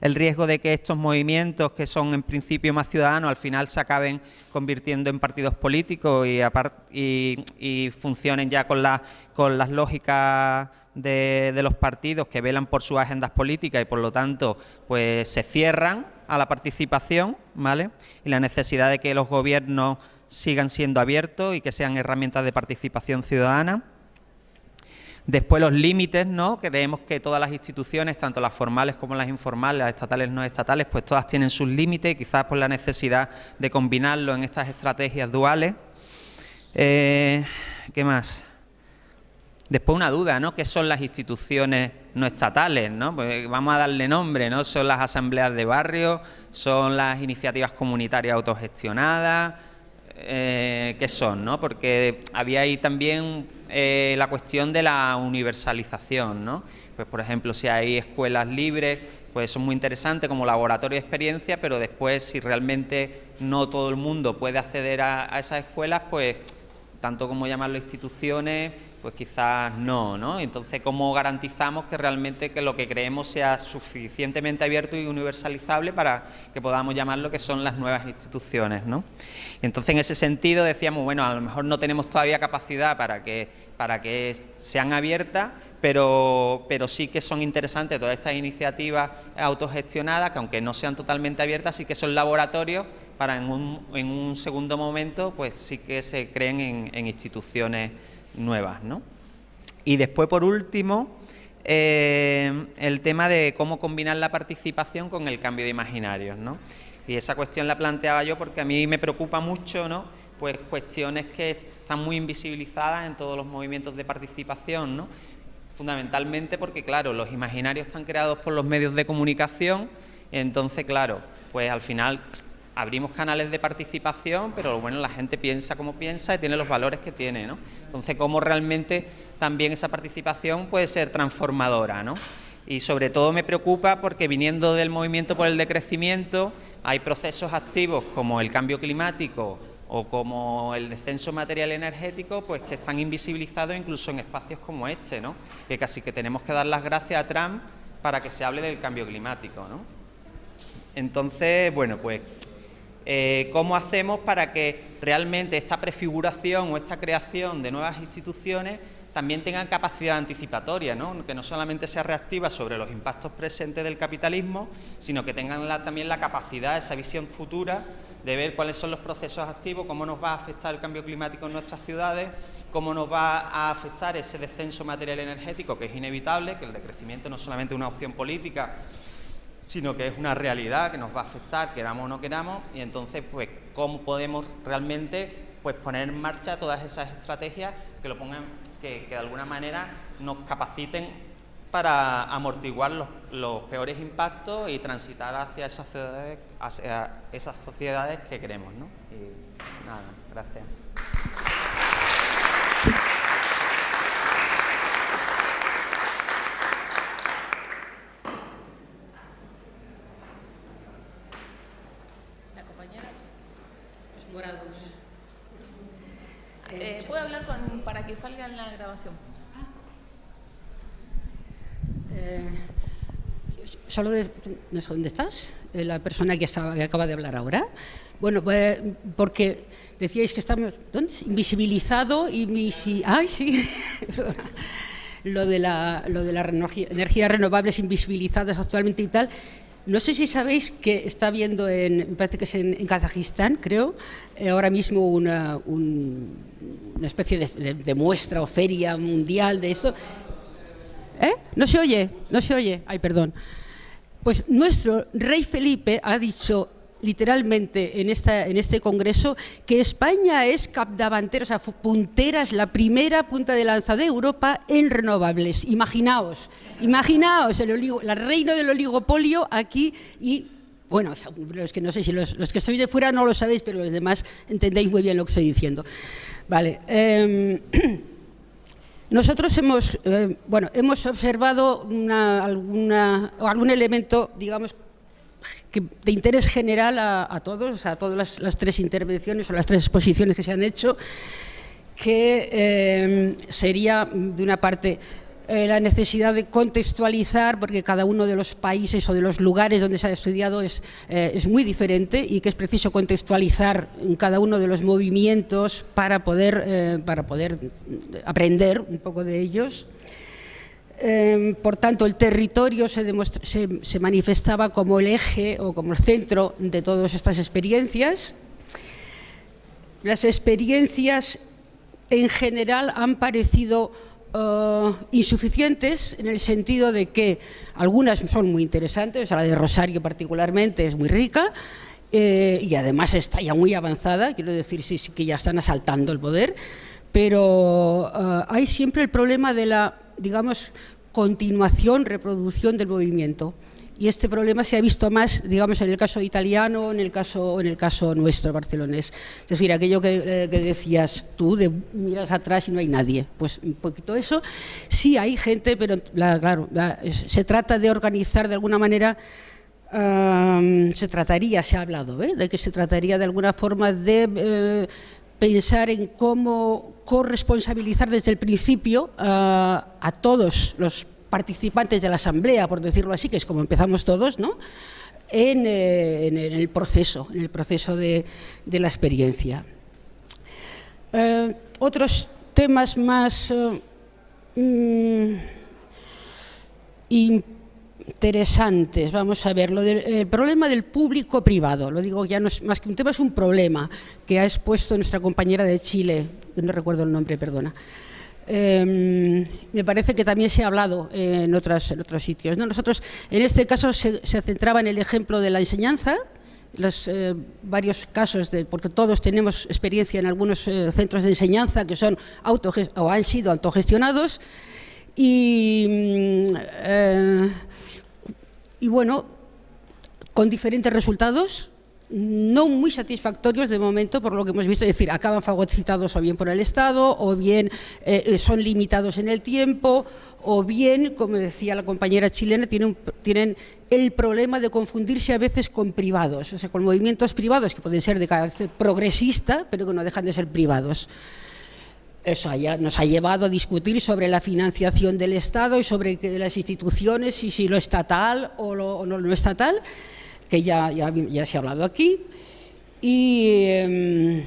el riesgo de que estos movimientos, que son en principio más ciudadanos, al final se acaben convirtiendo en partidos políticos y, y funcionen ya con, la, con las lógicas de, los partidos que velan por sus agendas políticas y por lo tanto pues se cierran a la participación, ¿vale? Y la necesidad de que los gobiernos sigan siendo abiertos y que sean herramientas de participación ciudadana. Después los límites, ¿no? Creemos que todas las instituciones, tanto las formales como las informales, las estatales no estatales, pues todas tienen sus límites, quizás por la necesidad de combinarlo en estas estrategias duales. Eh, ¿Qué más? Después una duda, ¿no? ¿Qué son las instituciones no estatales? ¿no? Pues vamos a darle nombre, ¿no? Son las asambleas de barrio, son las iniciativas comunitarias autogestionadas, eh, ¿qué son? ¿no? Porque había ahí también eh, la cuestión de la universalización, ¿no? Pues por ejemplo, si hay escuelas libres, pues son muy interesantes como laboratorio de experiencia, pero después si realmente no todo el mundo puede acceder a, a esas escuelas, pues tanto como llamarlo instituciones, pues quizás no, ¿no? Entonces, ¿cómo garantizamos que realmente que lo que creemos sea suficientemente abierto y universalizable para que podamos llamar lo que son las nuevas instituciones, ¿no? Entonces, en ese sentido decíamos, bueno, a lo mejor no tenemos todavía capacidad para que, para que sean abiertas, pero, pero sí que son interesantes todas estas iniciativas autogestionadas, que aunque no sean totalmente abiertas, sí que son laboratorios para en un, en un segundo momento, pues sí que se creen en, en instituciones nuevas. ¿no? Y después, por último, eh, el tema de cómo combinar la participación con el cambio de imaginarios. ¿no? Y esa cuestión la planteaba yo porque a mí me preocupa mucho, ¿no? pues cuestiones que están muy invisibilizadas en todos los movimientos de participación, ¿no? fundamentalmente porque, claro, los imaginarios están creados por los medios de comunicación, entonces, claro, pues al final abrimos canales de participación, pero bueno, la gente piensa como piensa y tiene los valores que tiene, ¿no? Entonces, cómo realmente también esa participación puede ser transformadora, ¿no? Y sobre todo me preocupa porque viniendo del movimiento por el decrecimiento, hay procesos activos como el cambio climático o como el descenso material energético, pues que están invisibilizados incluso en espacios como este, ¿no? Que casi que tenemos que dar las gracias a Trump para que se hable del cambio climático, ¿no? Entonces, bueno, pues eh, cómo hacemos para que realmente esta prefiguración o esta creación de nuevas instituciones también tengan capacidad anticipatoria, que no solamente sea reactiva sobre los impactos presentes del capitalismo, sino que tengan también la capacidad, esa visión futura de ver cuáles son los procesos activos, cómo nos va a afectar el cambio climático en nuestras ciudades, cómo nos va a afectar ese descenso material energético que es inevitable, que el decrecimiento no es solamente una opción política, sino que es una realidad que nos va a afectar, queramos o no queramos, y entonces, pues, cómo podemos realmente pues, poner en marcha todas esas estrategias que, lo pongan, que, de alguna manera nos capaciten para amortiguar los, peores impactos y transitar hacia esas sociedades, hacia esas sociedades que queremos. ¿no? Y nada, gracias. Eh, ¿Puedo hablar con, para que salga en la grabación? Eh, solo de, no sé dónde estás, eh, la persona que, acaba de hablar ahora. Bueno, pues, porque decíais que estamos ¿dónde? invisibilizado y ay sí, lo de la lo de las energías renovables invisibilizadas actualmente y tal No sé si sabéis que está habiendo, en, parece que es en, Kazajistán, creo, eh, ahora mismo una, una especie de, de, muestra o feria mundial de eso. ¿Eh? ¿No se oye? ¿No se oye? Ay, perdón. Pues nuestro rey Felipe ha dicho literalmente en, esta, en este congreso que España es capdavantera, o sea, puntera, es la primera punta de lanza de Europa en renovables. Imaginaos, imaginaos el, oligo, reino del oligopolio aquí y bueno, los que no sé si los, que sois de fuera no lo sabéis, pero los demás entendéis muy bien lo que estoy diciendo. Vale. Eh, nosotros hemos, eh, bueno, hemos observado una, alguna, algún elemento, digamos, de interés general a, todos, a todas las, tres intervenciones o las tres exposiciones que se han hecho, que eh, sería, de una parte, eh, la necesidad de contextualizar, porque cada uno de los países o de los lugares donde se ha estudiado es, eh, es muy diferente y que es preciso contextualizar cada uno de los movimientos para poder, para poder aprender un poco de ellos. Em, por tanto, el territorio se, se, manifestaba como el eje o como el centro de todas estas experiencias. Las experiencias en general han parecido eh, insuficientes en el sentido de que algunas son muy interesantes, la de Rosario particularmente es muy rica, eh, y además está ya muy avanzada, quiero decir, sí, sí que ya están asaltando el poder, pero eh, hay siempre el problema de la digamos, continuación, reproducción del movimiento. Y este problema se ha visto más, digamos, en el caso italiano, en el caso, en el caso nuestro, barcelonés. Es decir, aquello que, eh, decías tú, de miras atrás y no hay nadie. Pues un poquito eso. Sí hay gente, pero claro, se trata de organizar de alguna manera se trataría, se ha hablado, ¿eh? de que se trataría de alguna forma de eh, pensar en cómo corresponsabilizar desde el principio eh, a todos los participantes de la asamblea, por decirlo así, que es como empezamos todos, ¿no? en, eh, el proceso, en el proceso de, la experiencia. Eh, otros temas más mm, interesantes. Vamos a ver, lo del, el problema del público-privado, lo digo ya no más que un tema, es un problema que ha expuesto nuestra compañera de Chile, no recuerdo el nombre, perdona. Em, me parece que también se ha hablado en, otras, en otros sitios. Nosotros, en este caso, se, centraba en el ejemplo de la enseñanza, los eh, varios casos, porque todos tenemos experiencia en algunos eh, centros de enseñanza que son o han sido autogestionados, y mm, eh, y bueno, con diferentes resultados, no muy satisfactorios de momento por lo que hemos visto, es decir, acaban fagocitados o bien por el Estado, o bien eh, son limitados en el tiempo, o bien, como decía la compañera chilena, tienen el problema de confundirse a veces con privados, o sea, con movimientos privados que pueden ser de carácter progresista, pero que no dejan de ser privados eso nos ha llevado a discutir sobre la financiación del Estado y sobre las instituciones y si lo estatal o, lo, no lo estatal, que ya, ya, se ha hablado aquí. Em,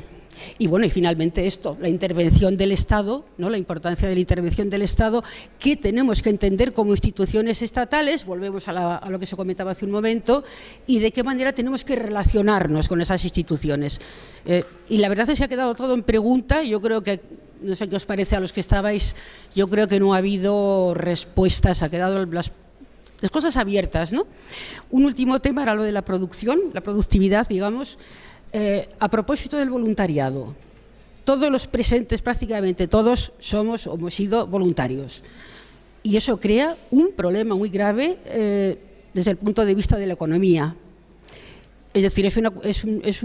y, bueno, y finalmente esto, la intervención del Estado, ¿no? la importancia de la intervención del Estado, que tenemos que entender como instituciones estatales, volvemos a, lo que se comentaba hace un momento, y de qué manera tenemos que relacionarnos con esas instituciones. Eh, y la verdad es que se ha quedado todo en pregunta, yo creo que no sé qué os parece a los que estabais, yo creo que no ha habido respuestas, ha quedado las, cosas abiertas. ¿no? Un último tema era lo de la producción, la productividad, digamos, eh, a propósito del voluntariado. Todos los presentes, prácticamente todos, somos o hemos sido voluntarios. Y eso crea un problema muy grave eh, desde el punto de vista de la economía, es decir, es una, es es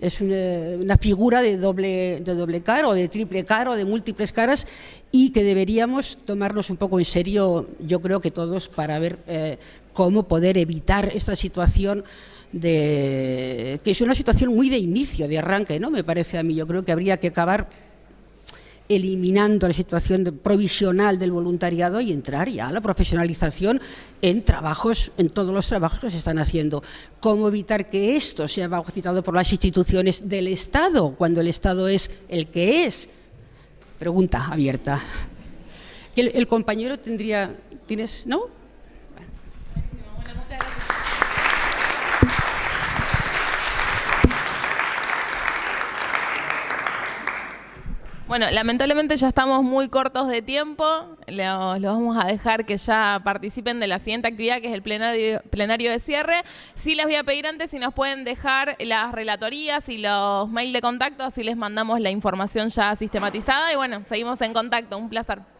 es una, figura de doble, de doble cara de triple cara o de múltiples caras y que deberíamos tomarnos un poco en serio, yo creo que todos, para ver eh, cómo poder evitar esta situación de que es una situación muy de inicio, de arranque, ¿no? Me parece a mí. Yo creo que habría que acabar eliminando la situación provisional del voluntariado y entrar ya a la profesionalización en trabajos, en todos los trabajos que se están haciendo. ¿Cómo evitar que esto sea citado por las instituciones del Estado, cuando el Estado es el que es? Pregunta abierta. El, el compañero tendría... ¿Tienes? ¿No? Bueno, muchas gracias. Bueno, lamentablemente ya estamos muy cortos de tiempo. Los, vamos a dejar que ya participen de la siguiente actividad, que es el plenario, plenario de cierre. Sí les voy a pedir antes si nos pueden dejar las relatorías y los mails de contacto, así les mandamos la información ya sistematizada. Y bueno, seguimos en contacto. Un placer.